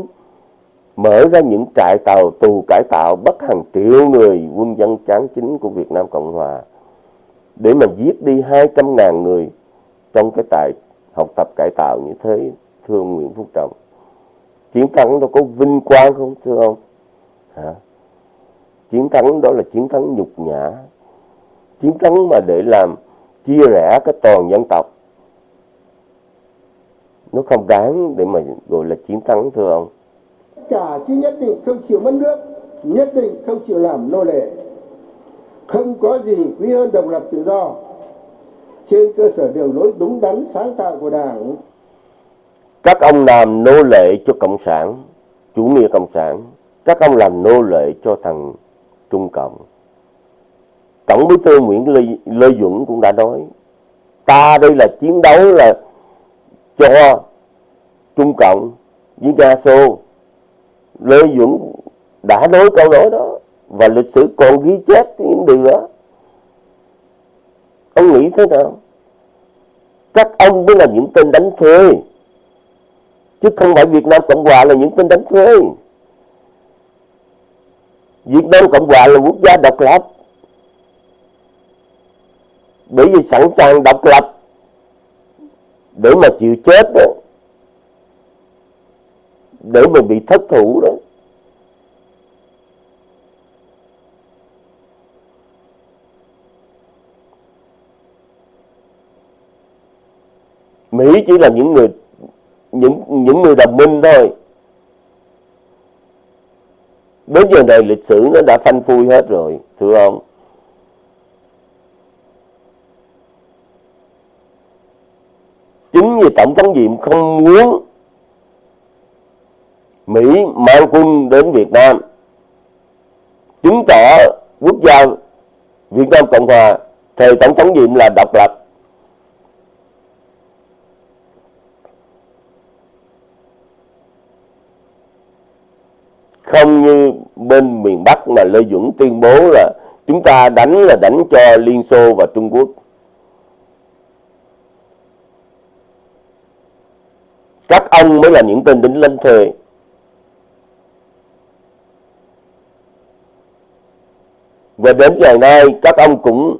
mở ra những trại tàu tù cải tạo bắt hàng triệu người quân dân chán chính của Việt Nam Cộng Hòa để mà giết đi 200 ngàn người trong cái trại học tập cải tạo như thế thưa Nguyễn Phúc Trọng. Chiến thắng nó có vinh quang không thưa ông? Hả? Chiến thắng đó là chiến thắng nhục nhã. Chiến thắng mà để làm chia rẽ cái toàn dân tộc. Nó không đáng để mà gọi là chiến thắng thưa ông. Cả chứ nhất định không chịu mất nước nhất định không chịu làm nô lệ. Không có gì quý hơn độc lập tự do. Trên cơ sở đường lối đúng đắn sáng tạo của đảng. Các ông làm nô lệ cho cộng sản chủ nghĩa cộng sản. Các ông làm nô lệ cho thằng Trung Cộng. Tổng bí thư Nguyễn Lê, Lê Duẩn cũng đã nói, ta đây là chiến đấu là cho Trung Cộng với Nga Xô. Lê Duẩn đã nói câu nói đó và lịch sử còn ghi chép những điều đó. Ông nghĩ thế nào? Các ông mới là những tên đánh thuê. Chứ không phải Việt Nam Cộng Hòa là những tên đánh thuê. Việt Nam Cộng Hòa là quốc gia độc lập. Bởi vì sẵn sàng độc lập để mà chịu chết đó. Để mà bị thất thủ đó. Mỹ chỉ là những người, những những người đồng minh thôi đến giờ này lịch sử nó đã phanh phui hết rồi, thưa ông. Chính vì tổng thống diệm không muốn mỹ mang quân đến việt nam, chứng tỏ quốc gia việt nam cộng hòa, thời tổng thống diệm là độc lập. Không như bên miền Bắc mà Lê Duẩn tuyên bố là chúng ta đánh là đánh cho Liên Xô và Trung Quốc. Các ông mới là những tên đính lên thuê. và đến ngày nay, các ông cũng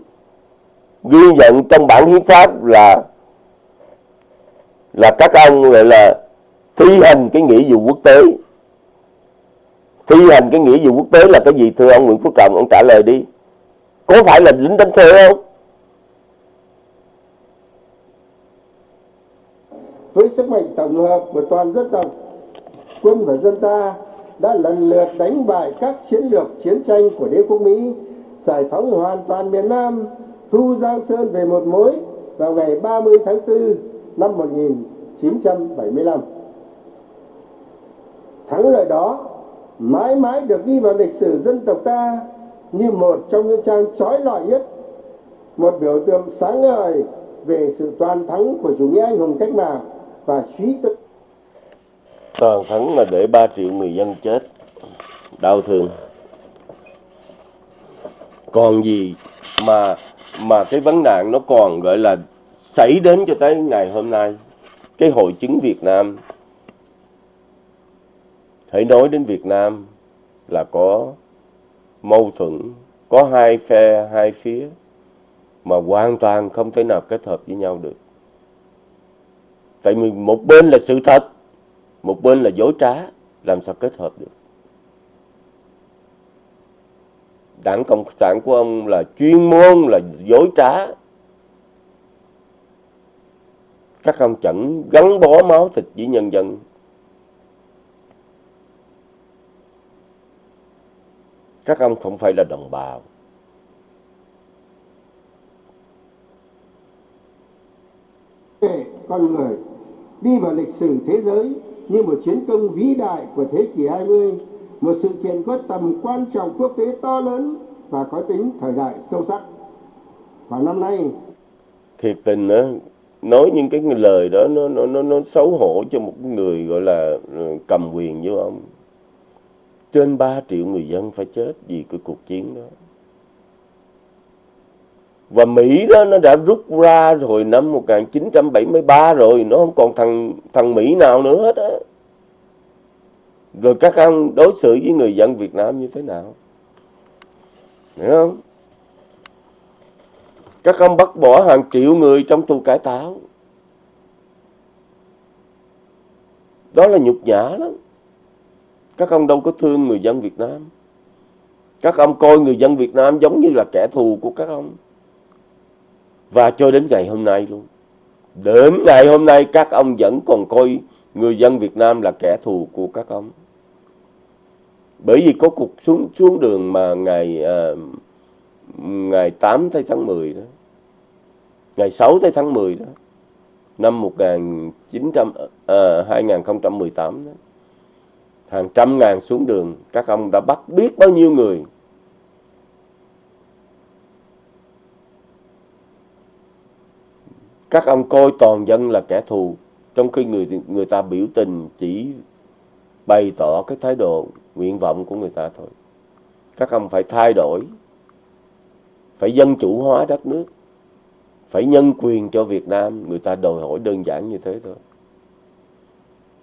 ghi nhận trong bản hiến pháp là là các ông gọi là thi hành cái nghĩa vụ quốc tế thi hành cái nghĩa vụ quốc tế là cái gì? Thưa ông Nguyễn Phú Trọng ông trả lời đi. Có phải là lính đánh thuê không? Với sức mạnh tổng hợp của toàn dân tộc quân và dân ta đã lần lượt đánh bại các chiến lược chiến tranh của đế quốc Mỹ, giải phóng hoàn toàn miền Nam, thu Giang Sơn về một mối vào ngày 30 tháng 4 năm 1975. Thắng lợi đó mãi mãi được ghi vào lịch sử dân tộc ta như một trong những trang trói lọi nhất, một biểu tượng sáng ngời về sự toàn thắng của chủ nghĩa anh hùng cách mạng và trí tuệ toàn thắng là để 3 triệu người dân chết đau thương. Còn gì mà mà cái vấn nạn nó còn gọi là xảy đến cho tới ngày hôm nay? Cái hội chứng Việt Nam hãy nói đến Việt Nam là có mâu thuẫn, có hai phe, hai phía mà hoàn toàn không thể nào kết hợp với nhau được. Tại vì một bên là sự thật, một bên là dối trá, làm sao kết hợp được? Đảng cộng sản của ông là chuyên môn, là dối trá. Các ông chẳng gắn bó máu thịt với nhân dân. Các ông không phải là đồng bào con người đi vào lịch sử thế giới như một chiến công vĩ đại của thế kỷ 20, một sự kiện có tầm quan trọng quốc tế to lớn và có tính thời đại sâu sắc. Và năm nay, thiệt tình á nói những cái lời đó nó nó nó nó xấu hổ cho một người gọi là ừ, cầm quyền như ông trên 3 triệu người dân phải chết vì cái cuộc chiến đó. Và Mỹ đó, nó đã rút ra rồi, năm 1973 rồi, nó không còn thằng thằng Mỹ nào nữa hết á. Rồi các ông đối xử với người dân Việt Nam như thế nào? Hiểu không? Các ông bắt bỏ hàng triệu người trong tù cải tạo. Đó là nhục nhã lắm các ông đâu có thương người dân Việt Nam. Các ông coi người dân Việt Nam giống như là kẻ thù của các ông. Và cho đến ngày hôm nay luôn. Đến ngày hôm nay các ông vẫn còn coi người dân Việt Nam là kẻ thù của các ông. Bởi vì có cuộc xuống xuống đường mà ngày uh, ngày 8 tháng 10 đó ngày 6 tháng 10 đó năm 1900 à, 2018 đó hàng trăm ngàn xuống đường, các ông đã bắt biết bao nhiêu người. Các ông coi toàn dân là kẻ thù, trong khi người người ta biểu tình chỉ bày tỏ cái thái độ nguyện vọng của người ta thôi. Các ông phải thay đổi, phải dân chủ hóa đất nước, phải nhân quyền cho Việt Nam. Người ta đòi hỏi đơn giản như thế thôi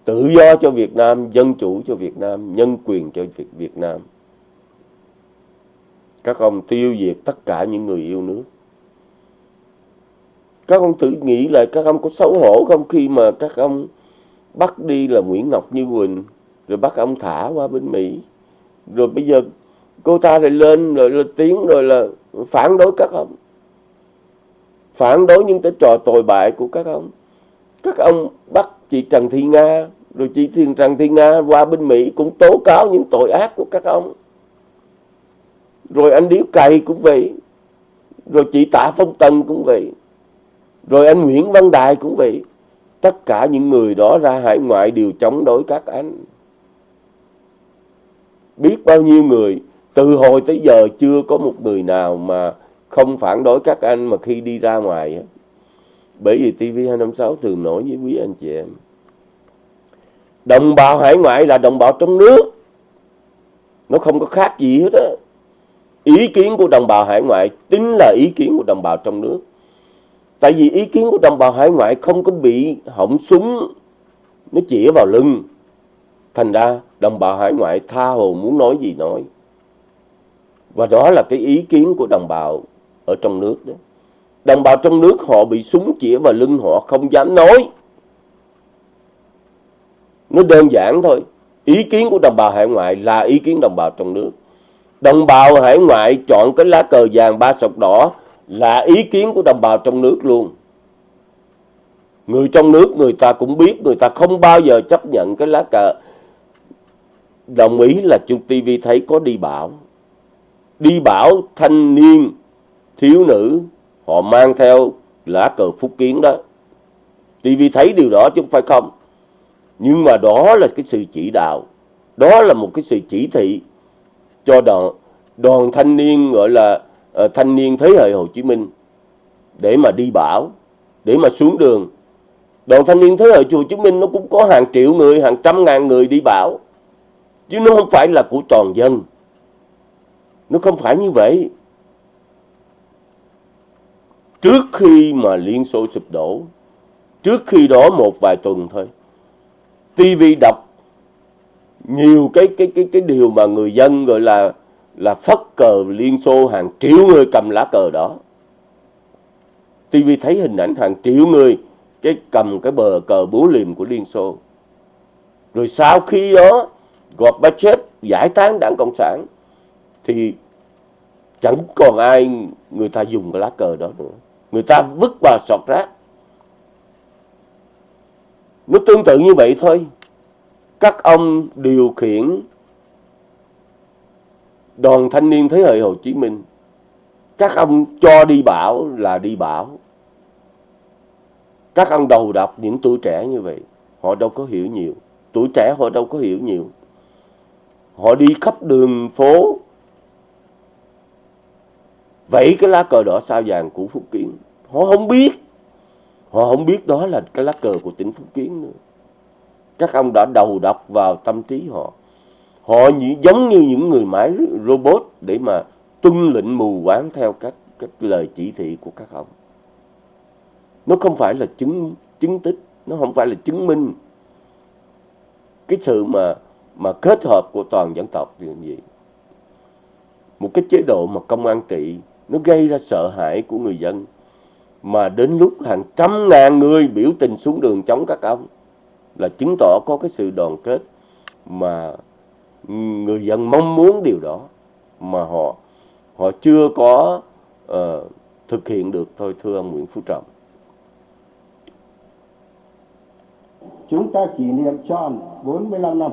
tự do cho Việt Nam dân chủ cho Việt Nam nhân quyền cho Việt, Việt Nam. Các ông tiêu diệt tất cả những người yêu nước. Các ông tự nghĩ lại các ông có xấu hổ không khi mà các ông bắt đi là Nguyễn Ngọc Như Quỳnh rồi bắt ông thả qua bên Mỹ. Rồi bây giờ cô ta lại lên rồi lên tiếng rồi là phản đối các ông. Phản đối những cái trò tồi bại của các ông. Các ông bắt chị Trần Thị Nga rồi chị Thiên Trần Thị Nga qua bên Mỹ cũng tố cáo những tội ác của các ông rồi anh Điếu Cày cũng vậy rồi chị Tạ Phong Tần cũng vậy rồi anh Nguyễn Văn Đài cũng vậy. Tất cả những người đó ra hải ngoại đều chống đối các anh. Biết bao nhiêu người, từ hồi tới giờ chưa có một người nào mà không phản đối các anh mà khi đi ra ngoài. Bởi vì TV256 thường nói với quý anh chị em. Đồng bào hải ngoại là đồng bào trong nước. Nó không có khác gì hết á. Ý kiến của đồng bào hải ngoại chính là ý kiến của đồng bào trong nước. Tại vì ý kiến của đồng bào hải ngoại không có bị hỏng súng, nó chĩa vào lưng. Thành ra đồng bào hải ngoại tha hồ muốn nói gì nói. và đó là cái ý kiến của đồng bào ở trong nước đó đồng bào trong nước họ bị súng chĩa vào lưng họ không dám nói. Nó đơn giản thôi. Ý kiến của đồng bào hải ngoại là ý kiến đồng bào trong nước. Đồng bào hải ngoại chọn cái lá cờ vàng ba sọc đỏ là ý kiến của đồng bào trong nước luôn. Người trong nước, người ta cũng biết, người ta không bao giờ chấp nhận cái lá cờ. Đồng ý là chung TV thấy có đi bảo. Đi bảo thanh niên, thiếu nữ họ mang theo lá cờ phúc kiến đó. TV thấy điều đó chứ không phải không. Nhưng mà đó là cái sự chỉ đạo. Đó là một cái sự chỉ thị cho đoàn đoàn thanh niên gọi là uh, thanh niên thế hệ Hồ Chí Minh để mà đi bảo để mà xuống đường. Đoàn thanh niên thế hệ Hồ Chí Minh nó cũng có hàng triệu người hàng trăm ngàn người đi bảo chứ nó không phải là của toàn dân. Nó không phải như vậy trước khi mà Liên Xô sụp đổ, trước khi đó một vài tuần thôi TV đọc nhiều cái cái cái cái điều mà người dân gọi là là phất cờ Liên Xô, hàng triệu người cầm lá cờ đó. TV thấy hình ảnh hàng triệu người cái cầm cái bờ cờ búa liềm của Liên Xô. Rồi sau khi đó, Gorbachev giải tán đảng Cộng sản, thì chẳng còn ai người ta dùng cái lá cờ đó nữa. Người ta vứt vào sọt rác. Nó tương tự như vậy thôi. Các ông điều khiển đoàn thanh niên thế hệ Hồ Chí Minh. Các ông cho đi bảo là đi bảo. Các ông đầu độc những tuổi trẻ như vậy, họ đâu có hiểu nhiều. Tuổi trẻ họ đâu có hiểu nhiều. Họ đi khắp đường phố, vẫy cái lá cờ đỏ sao vàng của Phúc Kiến họ không biết. Họ không biết đó là cái lá cờ của tỉnh Phúc Kiến nữa. Các ông đã đầu độc vào tâm trí họ. Họ như, giống như những người máy robot để mà tuân lệnh mù quáng theo các, các lời chỉ thị của các ông. Nó không phải là chứng chứng tích nó không phải là chứng minh cái sự mà mà kết hợp của toàn dân tộc thì gì một cái chế độ mà công an trị nó gây ra sợ hãi của người dân mà đến lúc hàng trăm ngàn người biểu tình xuống đường chống các ông là chứng tỏ có cái sự đoàn kết mà người dân mong muốn điều đó mà họ họ chưa có uh, thực hiện được thôi thưa ông Nguyễn Phú Trọng. Chúng ta kỷ niệm tròn 45 năm.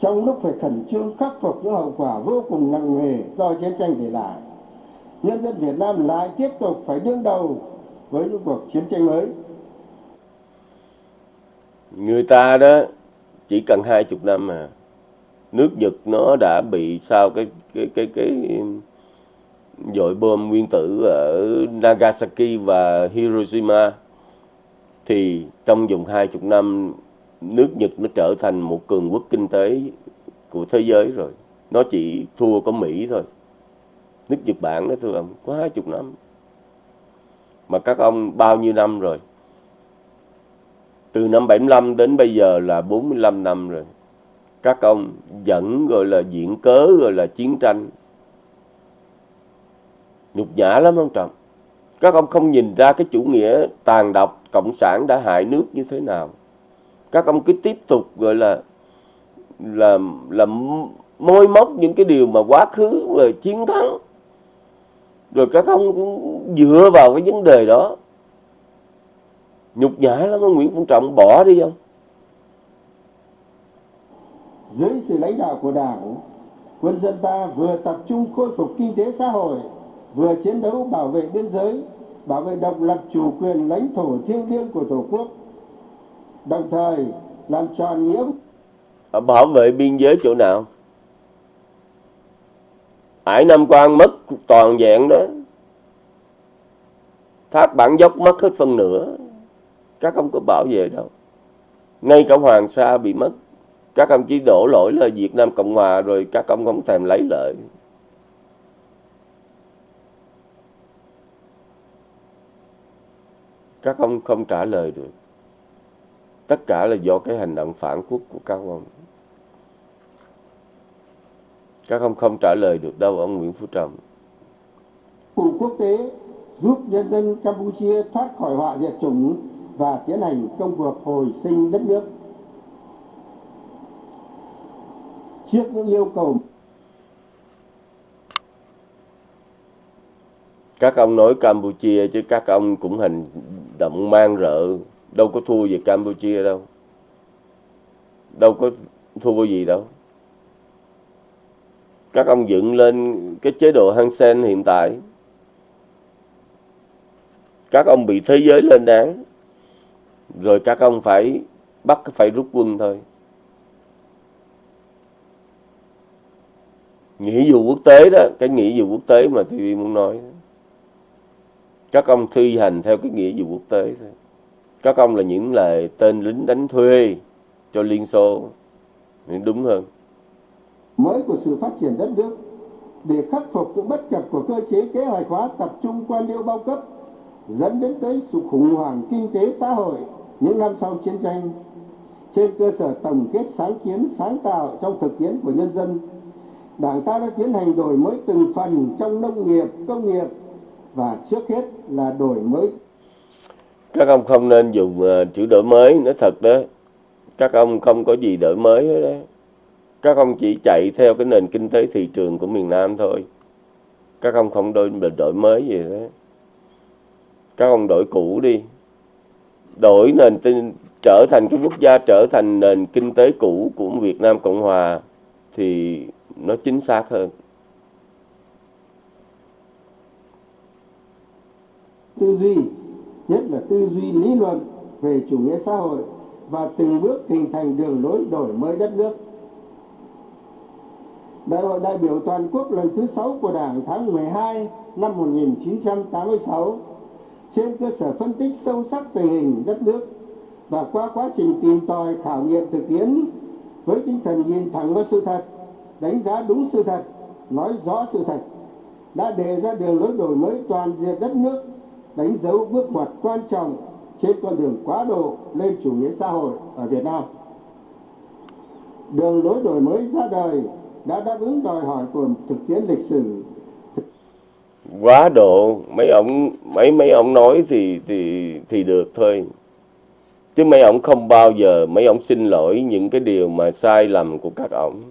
Trong lúc phải khẩn trương khắc phục những hậu quả vô cùng nặng nề do chiến tranh để lại, nhân dân Việt Nam lại tiếp tục phải đương đầu với những cuộc chiến tranh mới. Người ta đó, chỉ cần hai chục năm mà, nước Nhật nó đã bị sao cái cái cái cái dội bom nguyên tử ở Nagasaki và Hiroshima, thì trong vòng hai chục năm, nước Nhật nó trở thành một cường quốc kinh tế của thế giới rồi. Nó chỉ thua có Mỹ thôi nước Nhật Bản đó, thưa ông, có hai chục năm. Mà các ông bao nhiêu năm rồi? Từ năm 75 đến bây giờ là 45 năm rồi. Các ông vẫn gọi là diễn cớ, gọi là chiến tranh. Nhục nhã lắm, ông Trọng các ông không nhìn ra cái chủ nghĩa tàn độc cộng sản đã hại nước như thế nào. Các ông cứ tiếp tục gọi là là là môi móc những cái điều mà quá khứ, rồi chiến thắng rồi các ông cũng dựa vào cái vấn đề đó. Nhục nhã lắm ông Nguyễn Phú Trọng bỏ đi không? Dưới sự lãnh đạo của đảng quân dân ta vừa tập trung khôi phục kinh tế xã hội vừa chiến đấu bảo vệ biên giới bảo vệ độc lập chủ quyền lãnh thổ thiêng liêng của tổ quốc đồng thời làm tròn nghĩa bảo vệ biên giới chỗ nào Hải Nam Quan mất toàn vẹn đó. Thác Bản Dốc mất hết phân nửa. Các ông có bảo vệ đâu. Ngay cả Hoàng Sa bị mất. Các ông chỉ đổ lỗi là Việt Nam Cộng Hòa Rồi các ông không thèm lấy lợi Các ông không trả lời được. Tất cả là do cái hành động phản quốc của các ông các ông không trả lời được đâu ông Nguyễn Phú Trọng. Cùng quốc tế giúp nhân dân Campuchia thoát khỏi họa diệt chủng và tiến hành công cuộc hồi sinh đất nước. Trước những yêu cầu các ông nói Campuchia chứ các ông cũng hành động mang rợ. Đâu có thua gì Campuchia đâu. Đâu có thua gì đâu các ông dựng lên cái chế độ hansen hiện tại. Các ông bị thế giới lên án, rồi các ông phải bắt, phải rút quân thôi. Nghĩa vụ quốc tế đó, cái nghĩa vụ quốc tế mà TV muốn nói các ông thi hành theo cái nghĩa vụ quốc tế thôi. Các ông là những lời tên lính đánh thuê cho Liên Xô. Đúng hơn mới của sự phát triển đất nước, để khắc phục những bất cập của cơ chế kế hoạch hóa tập trung quan liêu bao cấp, dẫn đến tới sự khủng hoảng kinh tế xã hội những năm sau chiến tranh. Trên cơ sở tổng kết sáng kiến, sáng tạo trong thực tiễn của nhân dân, đảng ta đã tiến hành đổi mới từng phần trong nông nghiệp, công nghiệp và trước hết là đổi mới. Các ông không nên dùng ờ, chữ đổi mới, nói thật đó. Các ông không có gì đổi mới hết đấy các ông chỉ chạy theo cái nền kinh tế thị trường của miền Nam thôi. Các ông không đổi, đổi mới gì hết. Các ông đổi cũ đi. Đổi nền tin trở thành cái quốc gia trở thành nền kinh tế cũ của Việt Nam Cộng Hòa thì nó chính xác hơn. Tư duy nhất là tư duy lý luận về chủ nghĩa xã hội và từng bước hình thành đường lối đổi mới đất nước. Đại hội đại biểu toàn quốc lần thứ 6 của Đảng tháng 12 năm 1986 trên cơ sở phân tích sâu sắc tình hình đất nước và qua quá trình tìm tòi khảo nghiệm thực tiễn với tinh thần nhìn thẳng vào sự thật, đánh giá đúng sự thật, nói rõ sự thật, đã đề ra đường lối đổi mới toàn diện đất nước, đánh dấu bước ngoặt quan trọng trên con đường quá độ lên chủ nghĩa xã hội ở Việt Nam. Đường lối đổi mới ra đời đã đáp ứng đòi hỏi của thực tiễn lịch sử. Quá độ, mấy ông, mấy mấy ông nói thì thì thì được thôi. Chứ mấy ông không bao giờ, mấy ông xin lỗi những cái điều mà sai lầm của các ông.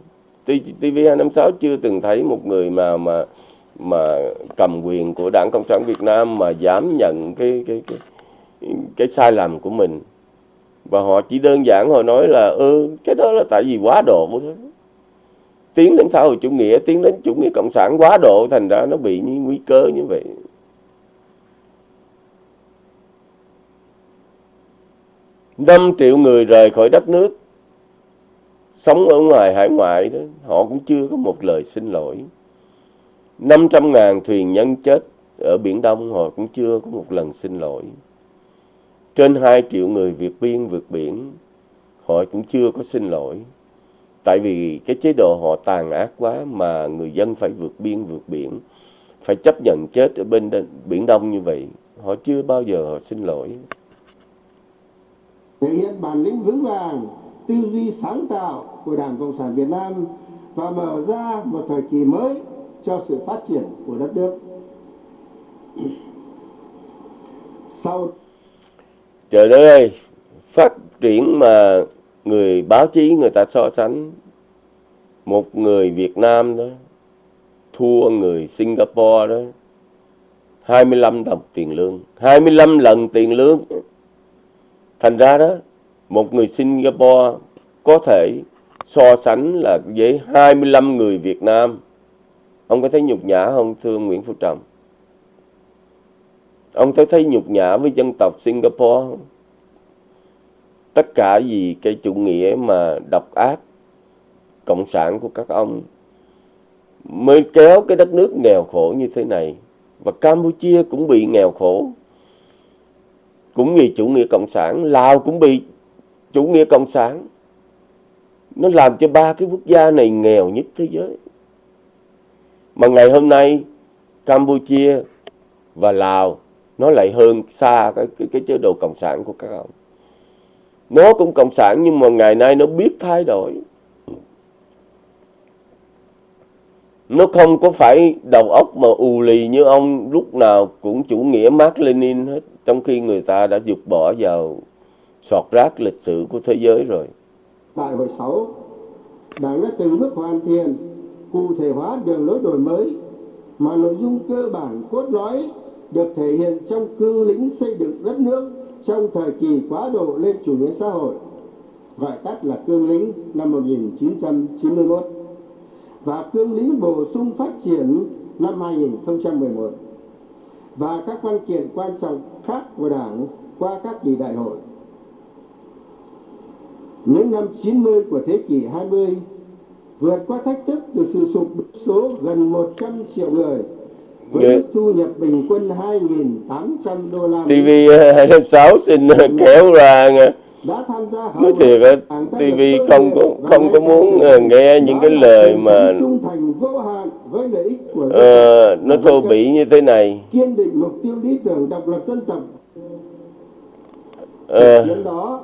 TV 256 chưa từng thấy một người mà mà mà cầm quyền của Đảng Cộng sản Việt Nam mà dám nhận cái cái cái cái sai lầm của mình. Và họ chỉ đơn giản họ nói là ơ cái đó là tại vì quá độ thôi tiến đến xã hội chủ nghĩa, tiến đến chủ nghĩa cộng sản quá độ, thành ra nó bị những nguy cơ như vậy. Năm triệu người rời khỏi đất nước, sống ở ngoài hải ngoại đó, họ cũng chưa có một lời xin lỗi. 500 ngàn thuyền nhân chết ở Biển Đông, họ cũng chưa có một lần xin lỗi. Trên 2 triệu người vượt biên, vượt biển, họ cũng chưa có xin lỗi tại vì cái chế độ họ tàn ác quá mà người dân phải vượt biên vượt biển phải chấp nhận chết ở bên biển đông như vậy họ chưa bao giờ họ xin lỗi. Thể hiện bản lĩnh vững vàng tư duy sáng tạo của đảng cộng sản việt nam và mở ra một thời kỳ mới cho sự phát triển của đất nước. Sau trời đất ơi phát triển mà người báo chí, người ta so sánh một người Việt Nam đó, thua người Singapore đó 25 đồng tiền lương 25 lần tiền lương. Thành ra đó, một người Singapore có thể so sánh là với 25 người Việt Nam. Ông có thấy nhục nhã không, thưa Nguyễn Phú Trọng? Ông có thấy nhục nhã với dân tộc Singapore không? Tất cả vì cái chủ nghĩa mà độc ác cộng sản của các ông mới kéo cái đất nước nghèo khổ như thế này. Và Campuchia cũng bị nghèo khổ cũng vì chủ nghĩa cộng sản. Lào cũng bị chủ nghĩa cộng sản. Nó làm cho ba cái quốc gia này nghèo nhất thế giới. Mà ngày hôm nay Campuchia và Lào nó lại hơn xa cái, cái, cái chế độ cộng sản của các ông nó cũng cộng sản nhưng mà ngày nay nó biết thay đổi. Nó không có phải đầu óc mà ù lì như ông lúc nào cũng chủ nghĩa Mark Lenin hết trong khi người ta đã dục bỏ vào sọt rác lịch sử của thế giới rồi. Đại hội 6, Đảng đã từng bước hoàn thiện, cụ thể hóa đường lối đổi mới mà nội dung cơ bản cốt lõi được thể hiện trong cương lĩnh xây dựng đất nước trong thời kỳ quá độ lên chủ nghĩa xã hội, gọi tắt là cương lĩnh năm 1991 và cương lĩnh bổ sung phát triển năm 2011 và các văn kiện quan trọng khác của Đảng qua các kỳ đại hội. Những năm 90 của thế kỷ 20 vượt qua thách thức từ sự sụp số gần 100 triệu người với Dạ. thu nhập bình quân 2.800 đô la TV 256 xin kéo ra nha. đã tham gia nói thiệt á TV không có không có muốn ờ, nghe những cái đó lời mà ờ, tộc. nó thô bỉ như thế này. kiên định mục tiêu lý tưởng độc lập dân tộc. Ờ, Thực tiễn đó đã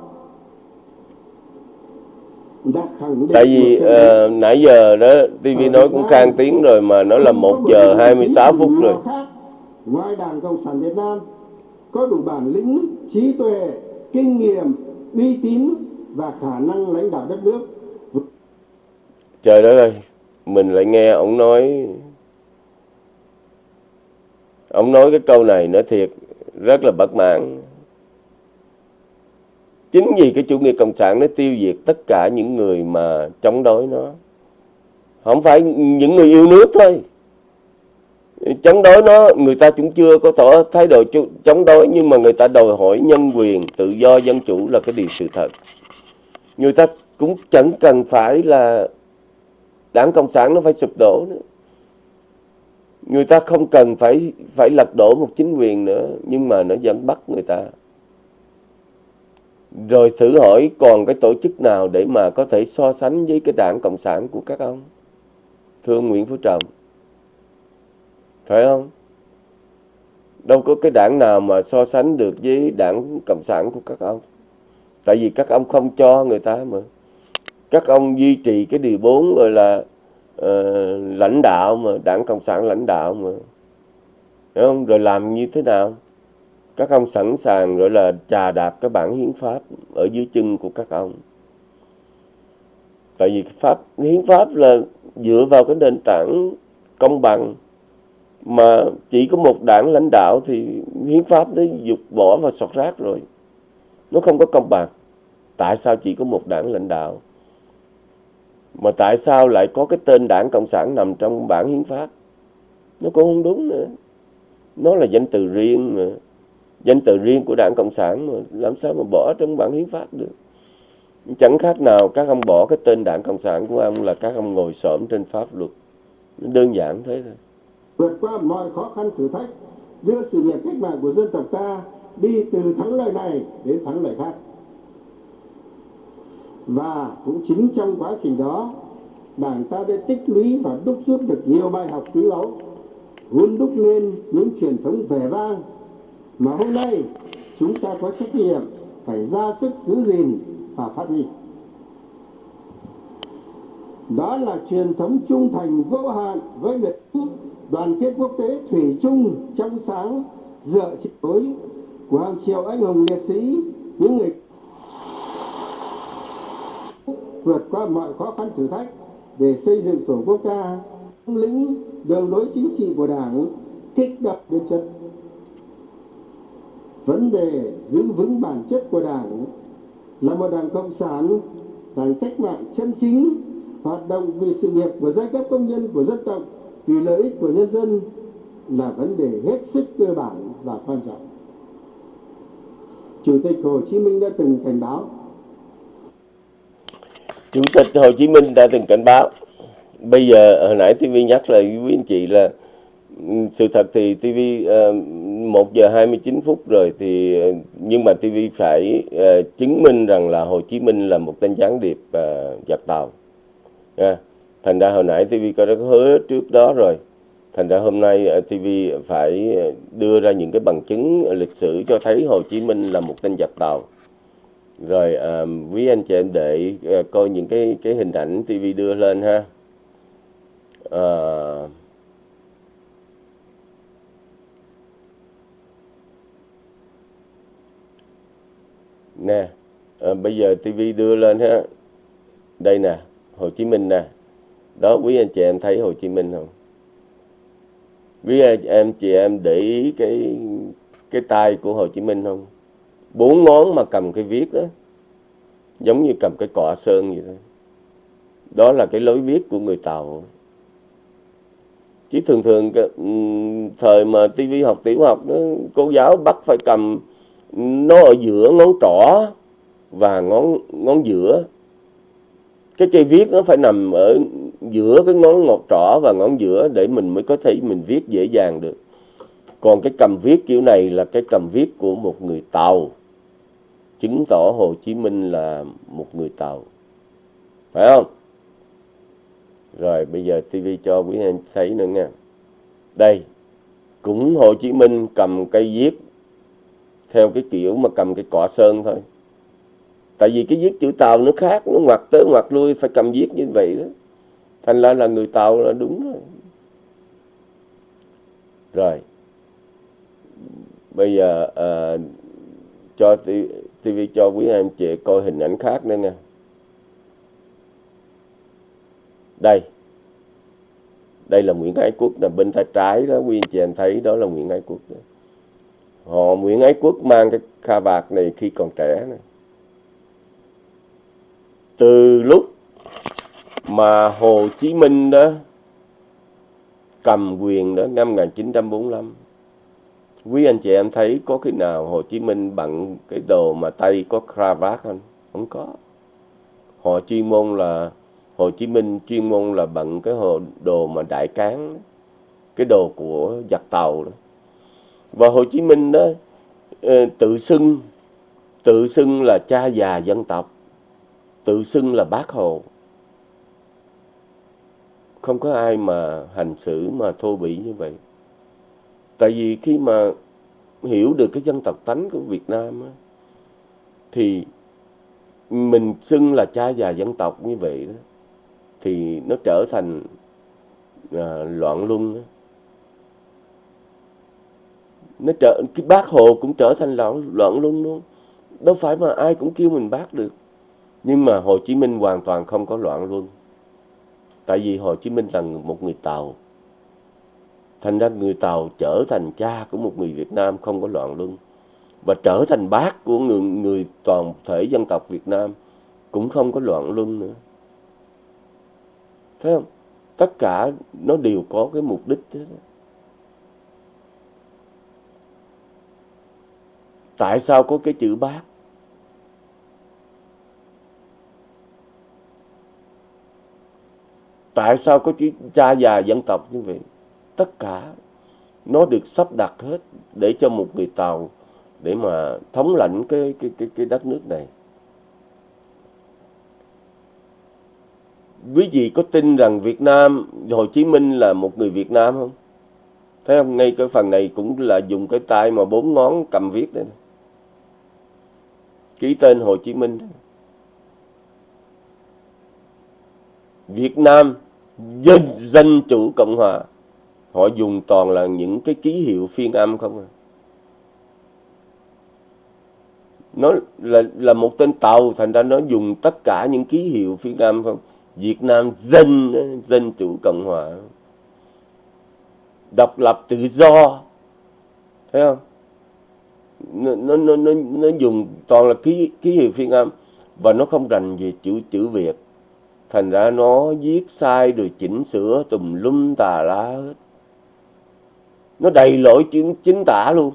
khẳng định tại vì ờ, nãy giờ đó TV nói cũng khang tiếng rồi mà nó là Không có 1 một giờ tổ chức 26 chính phút rồi. Ngoài Đảng Cộng sản Việt Nam có đủ bản lĩnh, trí tuệ, kinh nghiệm, uy tín và khả năng lãnh đạo đất nước. trời đất ơi mình lại nghe ông nói ông nói cái câu này nói thiệt rất là bất mãn chính vì cái chủ nghĩa cộng sản nó tiêu diệt tất cả những người mà chống đối nó. Không phải những người yêu nước thôi. Chống đối nó, người ta cũng chưa có tỏ thái độ chống đối, nhưng mà người ta đòi hỏi nhân quyền, tự do, dân chủ là cái điều sự thật. Người ta cũng chẳng cần phải là đảng cộng sản nó phải sụp đổ nữa. Người ta không cần phải phải lật đổ một chính quyền nữa, nhưng mà nó vẫn bắt người ta rồi thử hỏi còn cái tổ chức nào để mà có thể so sánh với cái đảng cộng sản của các ông? Thưa ông Nguyễn Phú Trọng. Phải không? Đâu có cái đảng nào mà so sánh được với đảng cộng sản của các ông. Tại vì các ông không cho người ta mà. Các ông duy trì cái điều bốn gọi là uh, lãnh đạo mà đảng cộng sản lãnh đạo mà. Hiểu không? rồi làm như thế nào? Các ông sẵn sàng gọi là trà đạp cái bản hiến pháp ở dưới chân của các ông. Tại vì pháp hiến pháp là dựa vào cái nền tảng công bằng. Mà chỉ có một đảng lãnh đạo thì hiến pháp nó dục bỏ và sọt rác rồi. Nó không có công bằng. Tại sao chỉ có một đảng lãnh đạo? Mà tại sao lại có cái tên đảng cộng sản nằm trong bản hiến pháp? Nó cũng không đúng nữa. Nó là danh từ riêng mà danh từ riêng của đảng cộng sản mà làm sao mà bỏ trong bản hiến pháp được? Chẳng khác nào các ông bỏ cái tên đảng cộng sản của ông là các ông ngồi xổm trên pháp luật. Đơn giản thế thôi. Vượt qua mọi khó khăn thử thách, đưa sự nghiệp cách mạng của dân tộc ta đi từ thắng lợi này đến thắng lợi khác. Và cũng chính trong quá trình đó, Đảng ta đã tích lũy và đúc rút được nhiều bài học quý báu, vun đúc nên những truyền thống vẻ vang mà hôm nay, chúng ta có trách nhiệm phải ra sức giữ gìn và phát huy. Đó là truyền thống trung thành vô hạn với Việt ích đoàn kết quốc tế thủy chung trong sáng, dựa trên đối của hàng triệu anh hùng liệt sĩ, những người vượt qua mọi khó khăn thử thách để xây dựng tổ quốc ta lĩnh đường lối chính trị của đảng, kích động đến chất vấn đề giữ vững bản chất của đảng là một đảng cộng sản, đảng cách mạng chân chính, hoạt động vì sự nghiệp của giai cấp công nhân, của dân tộc, vì lợi ích của nhân dân là vấn đề hết sức cơ bản và quan trọng. Chủ tịch Hồ Chí Minh đã từng cảnh báo Chủ tịch Hồ Chí Minh đã từng cảnh báo bây giờ, hồi nãy TV nhắc lại quý anh chị là sự thật thì TV uh, 1 giờ 29 phút rồi thì ờ, nhưng mà TV phải uh, chứng minh rằng là Hồ Chí Minh là một tên gián điệp uh, giặc tàu. Yeah. thành ra hồi nãy TV có đã hứa trước đó rồi. Thành ra hôm nay uh, TV phải đưa ra những cái bằng chứng lịch sử cho thấy Hồ Chí Minh là một tên giặc tàu. Rồi uh, quý anh chị em để uh, coi những cái cái hình ảnh TV đưa lên ha. Uh, nè à, bây giờ tivi đưa lên ha. Đây nè Hồ Chí Minh nè. Đó quý anh chị em thấy Hồ Chí Minh không? Quý anh em chị em để ý cái cái tay của Hồ Chí Minh không? Bốn ngón mà cầm cái viết đó giống như cầm cái cọ sơn vậy thôi. Đó là cái lối viết của người Tàu. Chứ thường thường thời mà tivi học tiểu học đó, cô giáo bắt phải cầm nó ở giữa ngón trỏ và ngón ngón giữa. Cái cây viết nó phải nằm ở giữa cái ngón ngọt trỏ và ngón giữa để mình mới có thể mình viết dễ dàng được. Còn cái cầm viết kiểu này là cái cầm viết của một người Tàu. Chứng tỏ Hồ Chí Minh là một người Tàu. Phải không? Rồi, bây giờ TV cho quý anh thấy nữa nha. Đây, cũng Hồ Chí Minh cầm cây viết theo cái kiểu mà cầm cái cọ sơn thôi. Tại vì cái viết chữ tàu nó khác nó ngoặt tới ngoặt lui phải cầm viết như vậy đó. Thành ra là người tàu là đúng rồi. Rồi. Bây giờ à, cho TV cho quý anh chị coi hình ảnh khác nữa nha. Đây. Đây là Nguyễn Ái Quốc là bên tay trái đó quý anh chị em thấy đó là Nguyễn Ái Quốc đó họ Nguyễn Ái Quốc mang cái kha vạt này khi còn trẻ này. Từ lúc mà Hồ Chí Minh đó cầm quyền đó, năm 1945 quý anh chị em thấy có khi nào Hồ Chí Minh bận cái đồ mà tay có cravat không? Không có. Họ chuyên môn là, Hồ Chí Minh chuyên môn là bận cái hồ, đồ mà đại cán cái đồ của giặc tàu đó và Hồ Chí Minh đó ờ, tự xưng tự xưng là cha già dân tộc tự xưng là bác Hồ không có ai mà hành xử mà thô bỉ như vậy tại vì khi mà hiểu được cái dân tộc tánh của Việt Nam á, thì mình xưng là cha già dân tộc như vậy đó thì nó trở thành à, loạn luân đó nó trở, cái bác hồ cũng trở thành loạn loạn luôn luôn. Đâu phải mà ai cũng kêu mình bác được. Nhưng mà Hồ Chí Minh hoàn toàn không có loạn luôn tại vì Hồ Chí Minh là một người Tàu. Thành ra người Tàu trở thành cha của một người Việt Nam không có loạn luân. Và trở thành bác của người người toàn thể dân tộc Việt Nam cũng không có loạn luân nữa. Thấy không? Tất cả nó đều có cái mục đích thế tại sao có cái chữ bác? Tại sao có chữ cha già dân tộc như vậy? Tất cả nó được sắp đặt hết để cho một người tàu để mà thống lãnh cái cái cái cái đất nước này. Quý vị có tin rằng Việt Nam, Hồ Chí Minh là một người Việt Nam không? Thấy không? Ngay cái phần này cũng là dùng cái tay mà bốn ngón cầm viết đây ký tên Hồ Chí Minh. Việt Nam dân dân chủ cộng hòa. Họ dùng toàn là những cái ký hiệu phiên âm không à? Nó là là một tên tàu, thành ra nó dùng tất cả những ký hiệu phiên âm không? Việt Nam dân dân chủ cộng hòa. Độc lập tự do. Thấy không? Nó nó nó nó, nó dùng toàn là ký ký hiệu phiên âm và nó không rành về chữ chữ Việt. Thành ra nó viết sai rồi chỉnh sửa tùm lum tà lá hết. Nó đầy lỗi chính, chính tả luôn.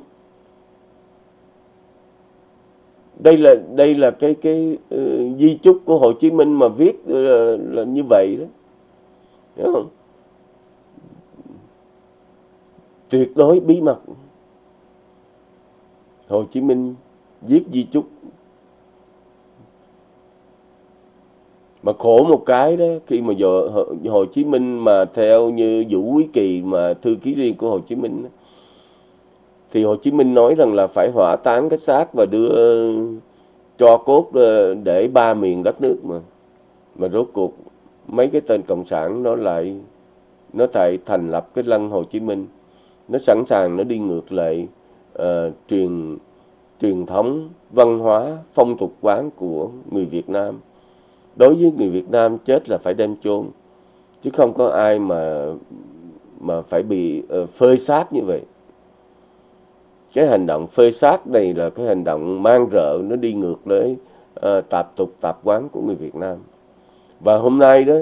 Đây là đây là cái cái uh, di chúc của Hồ Chí Minh mà viết uh, là như vậy đó. Hiểu không? tuyệt đối bí mật. Hồ Chí Minh viết di chúc. Mà khổ một cái đó khi mà giờ Hồ Chí Minh mà theo như Vũ Quý Kỳ mà thư ký riêng của Hồ Chí Minh đó, thì Hồ Chí Minh nói rằng là phải hỏa táng cái xác và đưa cho cốt ờ, để ba miền đất nước mà. Mà rốt cuộc mấy cái tên cộng sản nó lại nó tại thành lập cái lăng Hồ Chí Minh. Nó sẵn sàng nó đi ngược lại uh, truyền truyền thống văn hóa phong tục quán của người Việt Nam. Đối với người Việt Nam chết là phải đem chôn chứ không có ai mà mà phải bị uh, phơi xác như vậy. Cái hành động phơi xác này là cái hành động mang rợ nó đi ngược với uh, ờ, tạp tục tạp quán của người Việt Nam. Và hôm nay đó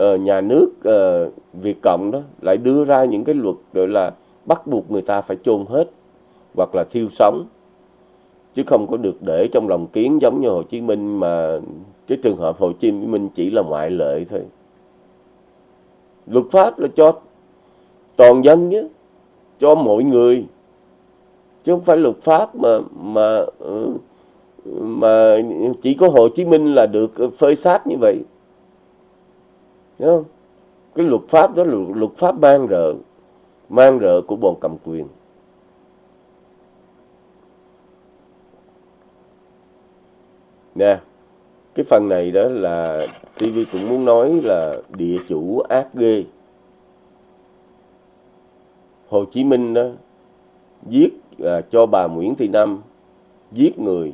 uh, nhà nước uh, Việt Cộng đó lại đưa ra những cái luật gọi là bắt buộc người ta phải chôn hết hoặc là thiêu sống, chứ không có được để trong lòng kiến giống như Hồ Chí Minh mà cái trường hợp Hồ Chí Minh chỉ là ngoại lệ thôi. Luật pháp là cho toàn dân nhé, cho mọi người, chứ không phải luật pháp mà mà ừ, mà chỉ có Hồ Chí Minh là được phơi sát như vậy. Đúng không? cái luật pháp đó là luật pháp mang rợ mang rợ của bọn cầm quyền. Nè cái phần này đó là TV cũng muốn nói là địa chủ ác ghê. Hồ Chí Minh đó giết à, cho bà Nguyễn Thị Năm giết người.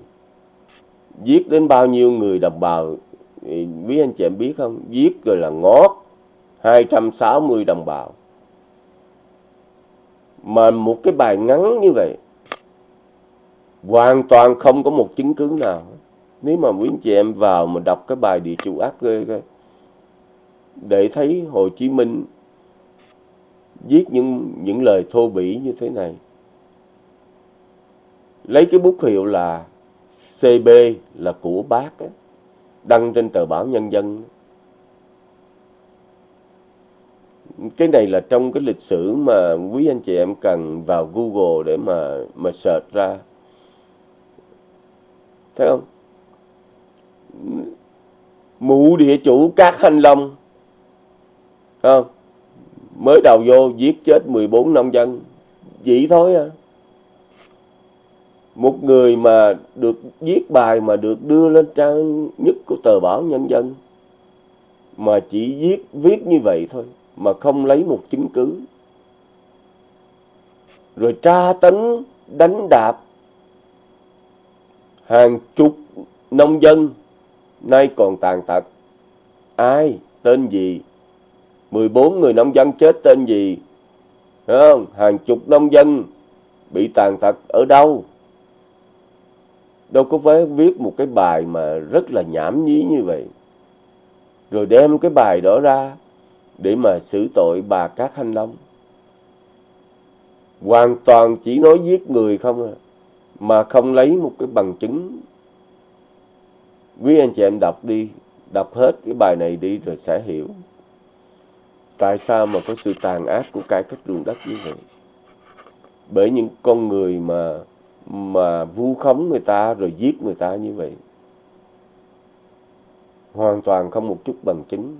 Giết đến bao nhiêu người đồng bào quý anh chị em biết không? Giết rồi là ngót 260 đồng bào. Mà một cái bài ngắn như vậy hoàn toàn không có một chứng cứ nào nếu mà quý anh chị em vào mà đọc cái bài địa chủ ác ghê coi để thấy Hồ Chí Minh viết những những lời thô bỉ như thế này. Lấy cái bút hiệu là CB là của bác ấy, đăng trên tờ báo Nhân dân. Cái này là trong cái lịch sử mà quý anh chị em cần vào Google để mà mà search ra. Thấy không? Mụ địa chủ các thanh long không? Mới đầu vô giết chết 14 nông dân. Vậy thôi à. Một người mà được viết bài mà được đưa lên trang nhất của tờ báo nhân dân, mà chỉ viết viết như vậy thôi, mà không lấy một chứng cứ. Rồi tra tấn, đánh đạp hàng chục nông dân nay còn tàn tật. Ai? Tên gì? 14 người nông dân chết tên gì? Không? hàng chục nông dân bị tàn tật ở đâu? Đâu có phải viết một cái bài mà rất là nhảm nhí như vậy. Rồi đem cái bài đó ra để mà xử tội bà Cát Thanh Long. Hoàn toàn chỉ nói giết người không à mà không lấy một cái bằng chứng quý anh chị em đọc đi, đọc hết cái bài này đi rồi sẽ hiểu tại sao mà có sự tàn ác của cải cách ruộng đất như vậy. Bởi những con người mà mà vu khống người ta rồi giết người ta như vậy, hoàn toàn không một chút bằng chứng.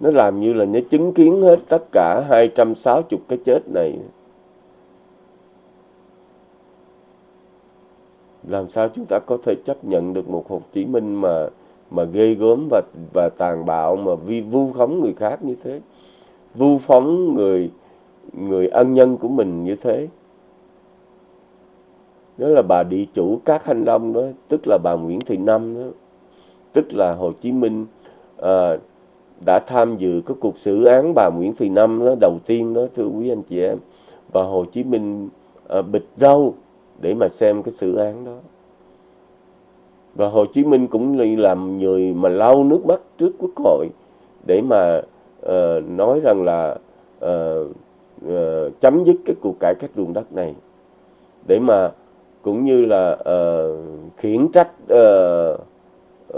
Nó làm như là nó chứng kiến hết tất cả 260 cái chết này. Làm sao chúng ta có thể chấp nhận được một Hồ Chí Minh mà mà ghê gớm và và tàn bạo mà vi vu khống người khác như thế? Vu phóng người người ân nhân của mình như thế? Đó là bà địa chủ các hành long đó tức là bà Nguyễn Thị Năm đó. Tức là Hồ Chí Minh à, đã tham dự cái cuộc xử án bà Nguyễn Thị Năm đó đầu tiên đó thưa quý anh chị em. Và Hồ Chí Minh à, bịch râu để mà xem cái sự án đó. Và Hồ Chí Minh cũng làm người mà lau nước mắt trước quốc hội để mà uh, nói rằng là uh, uh, chấm dứt cái cuộc cải cách ruộng đất này. Để mà cũng như là uh, khiển trách uh,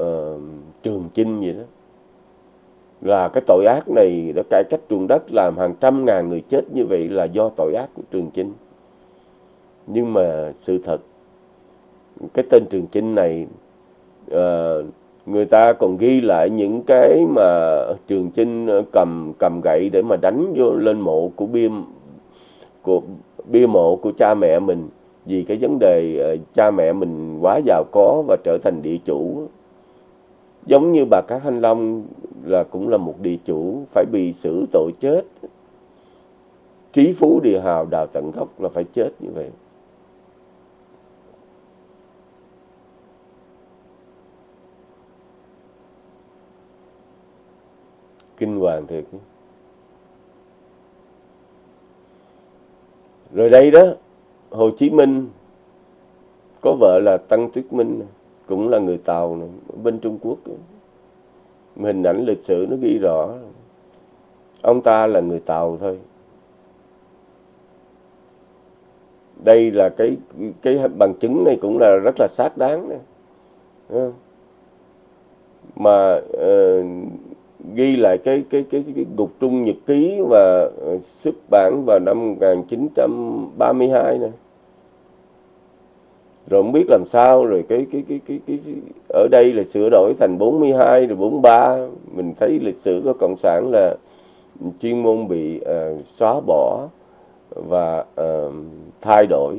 uh, Trường Chinh vậy đó. Là cái tội ác này đã cải cách ruộng đất làm hàng trăm ngàn người chết như vậy là do tội ác của Trường Chinh nhưng mà sự thật cái tên Trường Chinh này uh, người ta còn ghi lại những cái mà Trường Chinh ờ, cầm cầm gậy để mà đánh vô lên mộ của bia của bia mộ của cha mẹ mình. Vì cái vấn đề uh, cha mẹ mình quá giàu có và trở thành địa chủ. Giống như bà Cát Thanh Long là cũng là một địa chủ phải bị xử tội chết. Trí phú địa hào đào tận gốc là phải chết như vậy. Kinh hoàng thiệt. Rồi đây đó Hồ Chí Minh có vợ là Tăng Tuyết Minh cũng là người Tàu này, bên Trung Quốc. Hình ảnh lịch sử nó ghi rõ. Ông ta là người Tàu thôi. Đây là cái cái bằng chứng này cũng là rất là xác đáng này. mà uh, ghi lại cái cái cái cái gục trung nhật ký và ờ, xuất bản vào năm 1932 này rồi không biết làm sao rồi cái cái cái cái cái ở đây là sửa đổi thành 42 rồi 43 mình thấy lịch sử của cộng sản là chuyên môn bị uh, xóa bỏ và uh, thay đổi.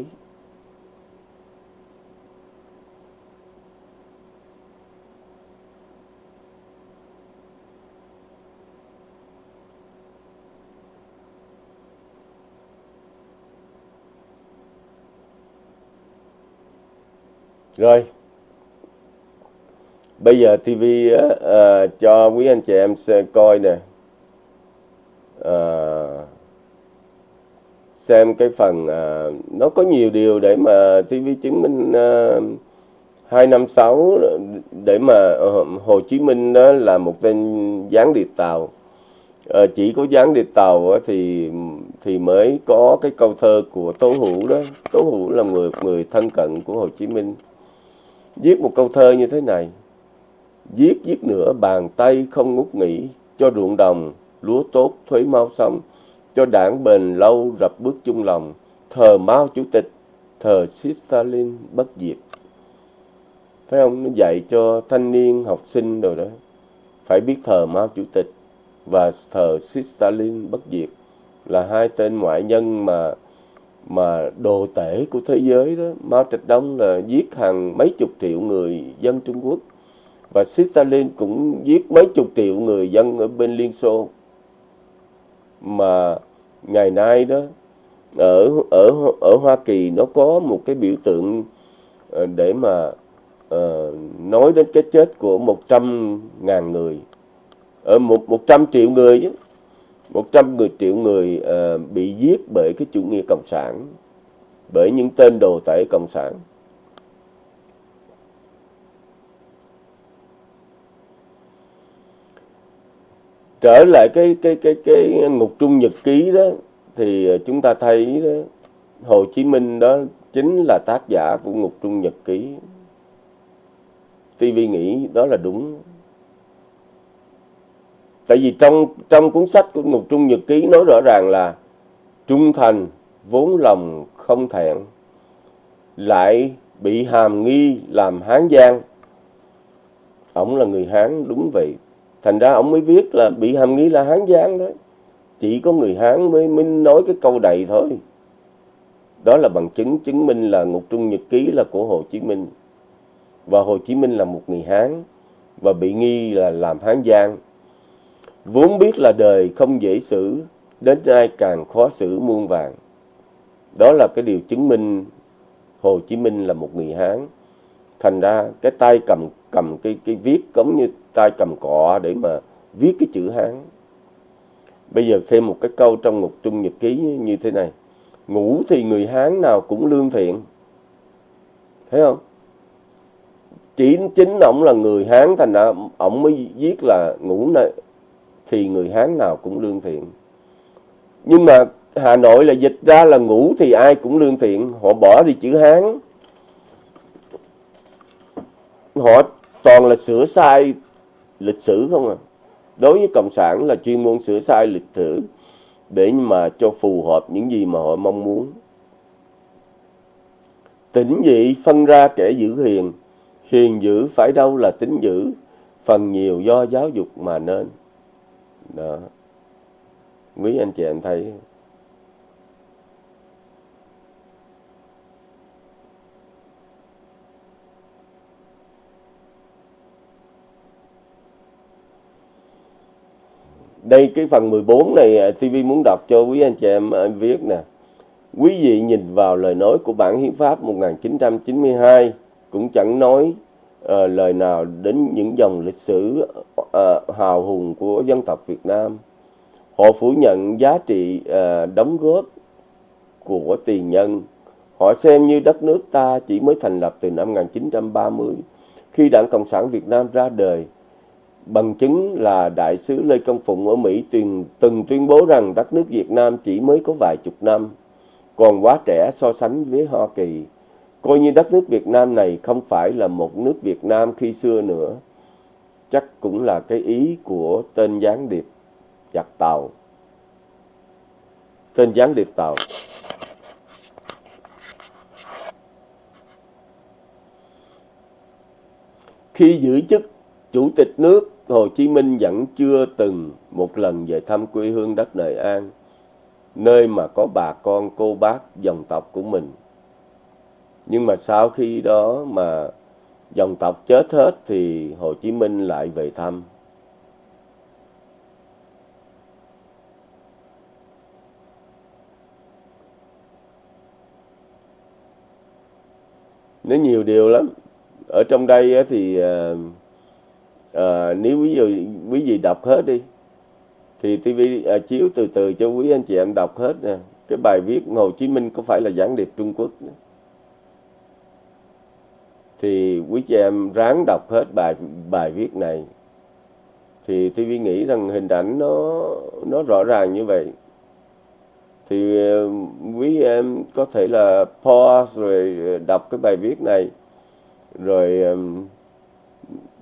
Rồi. Bây giờ TV á, ờ, à, ờ, cho quý anh chị em xem coi nè. À, xem cái phần à, nó có nhiều điều để mà TV chứng minh à, 256 để mà Hồ Chí Minh đó là một tên gián điệp tàu. À, chỉ có gián điệp tàu thì thì mới có cái câu thơ của Tố Hữu đó. Tố Hữu là người người thân cận của Hồ Chí Minh viết một câu thơ như thế này. Viết viết nữa bàn tay không ngút nghỉ, cho ruộng đồng, lúa tốt, thuế mau xong, cho đảng bền lâu rập bước chung lòng. Thờ Mao chủ tịch, thờ Stalin bất diệt. Phải không? Nó dạy cho thanh niên, học sinh rồi đó. Phải biết thờ Mao chủ tịch và thờ Stalin bất diệt là hai tên ngoại nhân mà mà đồ tể của thế giới đó Mao Trạch Đông là giết hàng mấy chục triệu người dân Trung Quốc. Và Stalin cũng giết mấy chục triệu người dân ở bên Liên Xô. Mà ngày nay đó ở ở ở Hoa Kỳ nó có một cái biểu tượng ờ, để mà uh, nói đến cái chết của 100 ngàn người. Ở một 100 triệu người chứ 100 người triệu người uh, bị giết bởi cái chủ nghĩa cộng sản, bởi những tên đồ tể cộng sản. Trở lại cái cái cái cái ngục trung nhật ký đó thì ờ, chúng ta thấy đó, Hồ Chí Minh đó chính là tác giả của ngục trung nhật ký. TV nghĩ đó là đúng Tại vì trong trong cuốn sách của Ngục Trung Nhật Ký nói rõ ràng là trung thành, vốn lòng không thẹn, lại bị hàm nghi làm Hán Giang. Ông là người Hán đúng vậy. Thành ra ông mới viết là bị hàm nghi là Hán Giang đó. Chỉ có người Hán mới, mới nói cái câu này thôi. Đó là bằng chứng chứng minh là Ngục Trung Nhật Ký là của Hồ Chí Minh. Và Hồ Chí Minh là một người Hán và bị nghi là làm Hán Giang vốn biết là đời không dễ xử, đến nay càng khó xử muôn vàng. Đó là cái điều chứng minh Hồ Chí Minh là một người Hán. Thành ra cái tay cầm cầm cái cái viết giống như tay cầm cọ để mà viết cái chữ Hán. Bây giờ thêm một cái câu trong một trung nhật ký như thế này. Ngủ thì người Hán nào cũng lương thiện. Thấy không? Chỉ chính ổng là người Hán thành ra ổng mới viết là ngủ này thì người Hán nào cũng lương thiện. Nhưng mà Hà Nội là dịch ra là ngủ thì ai cũng lương thiện, họ bỏ đi chữ Hán. Họ toàn là sửa sai lịch sử không à. Đối với Cộng sản là chuyên môn sửa sai lịch sử để mà cho phù hợp những gì mà họ mong muốn. Tỉnh dị phân ra kẻ giữ hiền, hiền giữ phải đâu là tính giữ, phần nhiều do giáo dục mà nên đó quý anh chị em thấy đây, cái phần 14 này à, TV muốn đọc cho quý anh chị em à, viết nè. Quý vị nhìn vào lời nói của bản hiến pháp 1992 cũng chẳng nói uh, lời nào đến những dòng lịch sử uh, hào hùng của dân tộc Việt Nam. Họ phủ nhận giá trị uh, đóng góp của tiền nhân. Họ xem như đất nước ta chỉ mới thành lập từ năm 1930 khi Đảng Cộng sản Việt Nam ra đời Bằng chứng là Đại sứ Lê Công Phụng ở Mỹ từng, từng tuyên bố rằng đất nước Việt Nam chỉ mới có vài chục năm, còn quá trẻ so sánh với Hoa Kỳ. Coi như đất nước Việt Nam này không phải là một nước Việt Nam khi xưa nữa. Chắc cũng là cái ý của tên gián điệp giặc tàu. Tên gián điệp tàu. Khi giữ chức Chủ tịch nước Hồ Chí Minh vẫn chưa từng một lần về thăm quê hương đất Nội An, nơi mà có bà con cô bác dòng tộc của mình. Nhưng mà sau khi đó mà dòng tộc chết hết thì Hồ Chí Minh lại về thăm. Nó nhiều điều lắm. Ở trong đây thì uh, à, nếu ví dụ quý vị đọc hết đi thì TV à, ờ, chiếu từ từ cho quý anh chị em đọc hết nè cái bài viết Hồ Chí Minh có phải là gián điệp Trung Quốc nữa thì quý chị em ráng đọc hết bài bài viết này. Thì TV nghĩ rằng hình ảnh nó nó rõ ràng như vậy. Thì um, quý em có thể là pause rồi uh, đọc cái bài viết này. Rồi um,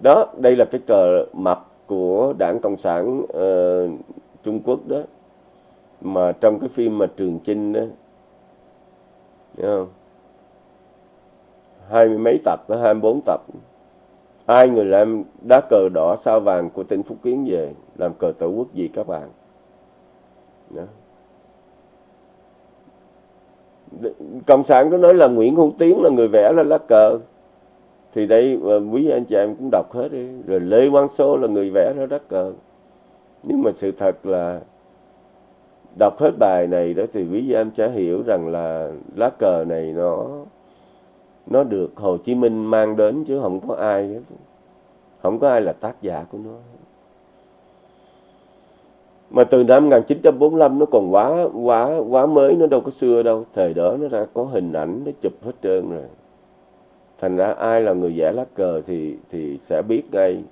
đó đây là cái cờ mập của đảng cộng sản uh, trung quốc đó. Mà trong cái phim mà trường chinh đó đúng không? Hai mươi mấy tập tới hai mươi bốn tập. Ai người làm đá cờ đỏ sao vàng của tỉnh phúc kiến về, làm cờ tổ quốc gì các bạn. Đó. cộng sản có nói là nguyễn hữu tiến là người vẽ ra lá cờ. Thì đây ờ, quý anh chị em cũng đọc hết đi. Rồi lê quang Sô là người vẽ ra lá cờ. Nhưng mà sự thật là đọc hết bài này đó thì quý em sẽ hiểu rằng là lá cờ này nó nó được Hồ Chí Minh mang đến chứ không có ai hết. không có ai là tác giả của nó. Mà từ năm 1945 nó còn quá quá quá mới, nó đâu có xưa đâu. Thời đó nó đã có hình ảnh, nó chụp hết trơn rồi. Thành ra ai là người vẽ lá cờ thì thì sẽ biết ngay.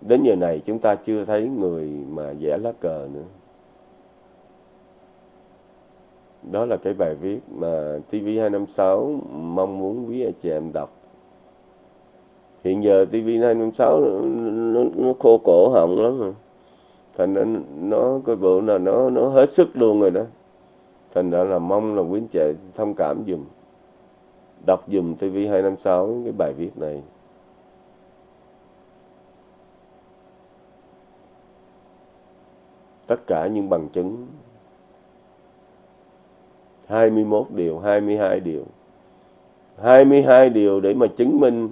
Đến giờ này chúng ta chưa thấy người mà vẽ lá cờ nữa đó là cái bài viết mà TV256 mong muốn quý anh chị em đọc. Hiện giờ TV256 nó, nó, nó khô cổ họng lắm rồi. Thành nên nó cái bộ là nó nó hết sức luôn rồi đó. Thành ra là mong là quý anh chị thông cảm dùm đọc dùm TV256 cái bài viết này. Tất cả những bằng chứng 21 điều, 22 điều. 22 điều để mà chứng minh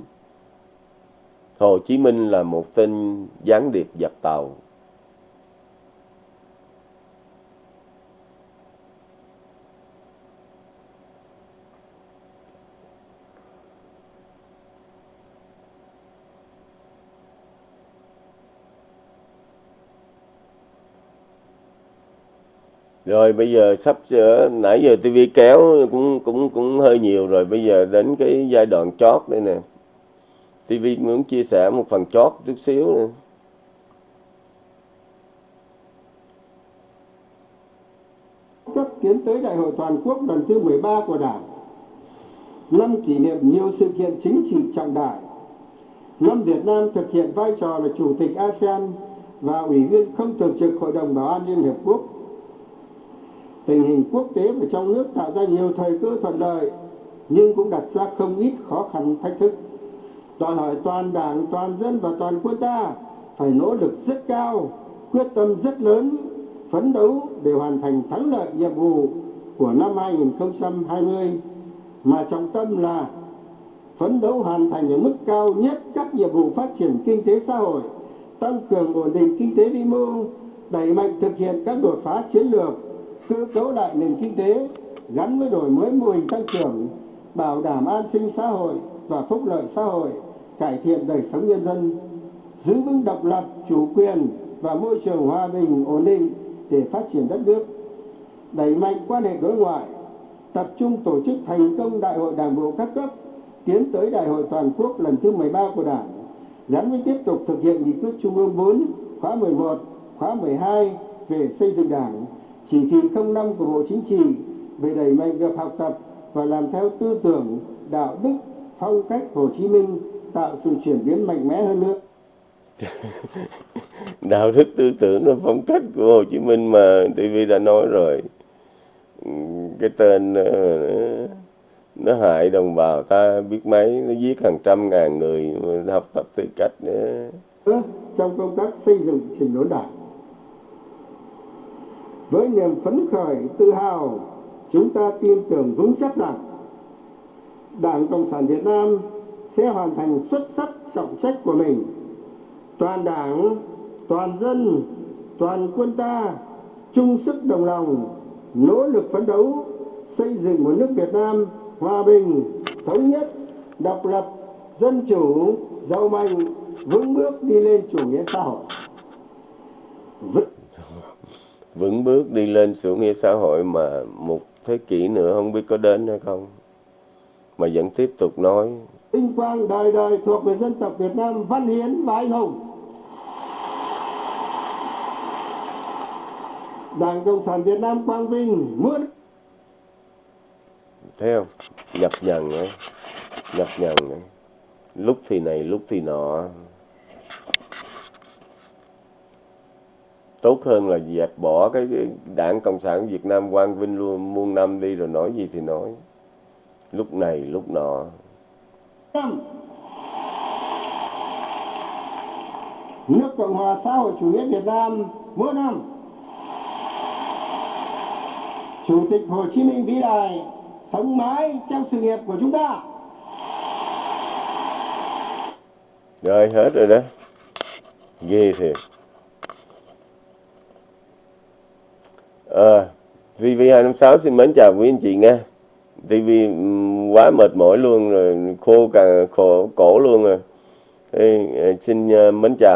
Hồ Chí Minh là một tên gián điệp giặc tàu rồi, bây giờ sắp sửa, nãy giờ tivi kéo cũng cũng cũng hơi nhiều rồi. Bây giờ đến cái giai đoạn chót đây nè. tivi muốn chia sẻ một phần chót chút xíu nữa cấp tiến tới đại hội toàn quốc lần thứ 13 của đảng. Năm kỷ niệm nhiều sự kiện chính trị trọng đại. Năm Việt Nam thực hiện vai trò là chủ tịch ASEAN và ủy viên không thường trực Hội đồng Bảo an Liên Hợp Quốc tình hình quốc tế và trong nước tạo ra nhiều thời cơ thuận lợi nhưng cũng đặt ra không ít khó khăn thách thức. Đòi hỏi toàn đảng toàn dân và toàn quân ta phải nỗ lực rất cao quyết tâm rất lớn phấn đấu để hoàn thành thắng lợi nhiệm vụ của năm 2020 mà trọng tâm là phấn đấu hoàn thành ở mức cao nhất các nhiệm vụ phát triển kinh tế xã hội tăng cường ổn định kinh tế vĩ mô đẩy mạnh thực hiện các đột phá chiến lược, cơ cấu lại nền kinh tế gắn với đổi mới mô hình tăng trưởng, bảo đảm an sinh xã hội và phúc lợi xã hội, cải thiện đời sống nhân dân, giữ vững độc lập, chủ quyền và môi trường hòa bình ổn định để phát triển đất nước, đẩy mạnh quan hệ đối ngoại, tập trung tổ chức thành công đại hội đảng bộ các cấp, tiến tới đại hội toàn quốc lần thứ 13 của Đảng, gắn với tiếp tục thực hiện nghị quyết Trung ương 4 khóa 11, khóa 12 về xây dựng Đảng, chỉ thị 05 của Bộ Chính trị về đẩy mạnh việc học tập và làm theo tư tưởng, đạo đức, phong cách Hồ Chí Minh, tạo sự chuyển biến mạnh mẽ hơn nữa. *laughs* đạo đức tư tưởng nó phong cách của Hồ Chí Minh mà TV đã nói rồi cái tên ờ, nó hại đồng bào ta biết mấy nó giết hàng trăm ngàn người học tập tư cách nữa trong công tác xây dựng chỉnh đốn đảng. Với niềm phấn khởi, tự hào, chúng ta tin tưởng vững chắc rằng Đảng Cộng sản Việt Nam sẽ hoàn thành xuất sắc trọng trách của mình. Toàn đảng, toàn dân, toàn quân ta chung sức đồng lòng, nỗ lực phấn đấu xây dựng một nước Việt Nam hòa bình, thống nhất, độc lập, dân chủ, giàu mạnh, vững bước đi lên chủ nghĩa xã hội. Vững bước đi lên chủ nghĩa xã hội mà một thế kỷ nữa không biết có đến hay không. Mà vẫn tiếp tục nói vinh quang đời đời thuộc về dân tộc Việt Nam văn hiến và anh hùng. Đảng Cộng sản Việt Nam quang vinh muôn thấy không nhập nhằn ấy nhập nhằn ấy. Lúc thì này lúc thì nọ tốt hơn là dẹp bỏ cái, đảng cộng sản việt nam quang vinh luôn muôn năm đi rồi nói gì thì nói. Lúc này lúc nọ. Nước Cộng hòa xã hội chủ nghĩa Việt Nam mỗi năm. Chủ tịch Hồ Chí Minh vĩ đại sống mãi trong sự nghiệp của chúng ta. rồi hết rồi đó. Ghê thiệt Ờ, à, TV256 xin mến chào quý anh chị nha. TV quá mệt mỏi luôn rồi khô cả khổ cổ luôn rồi. Ê, xin ờ, mến chào.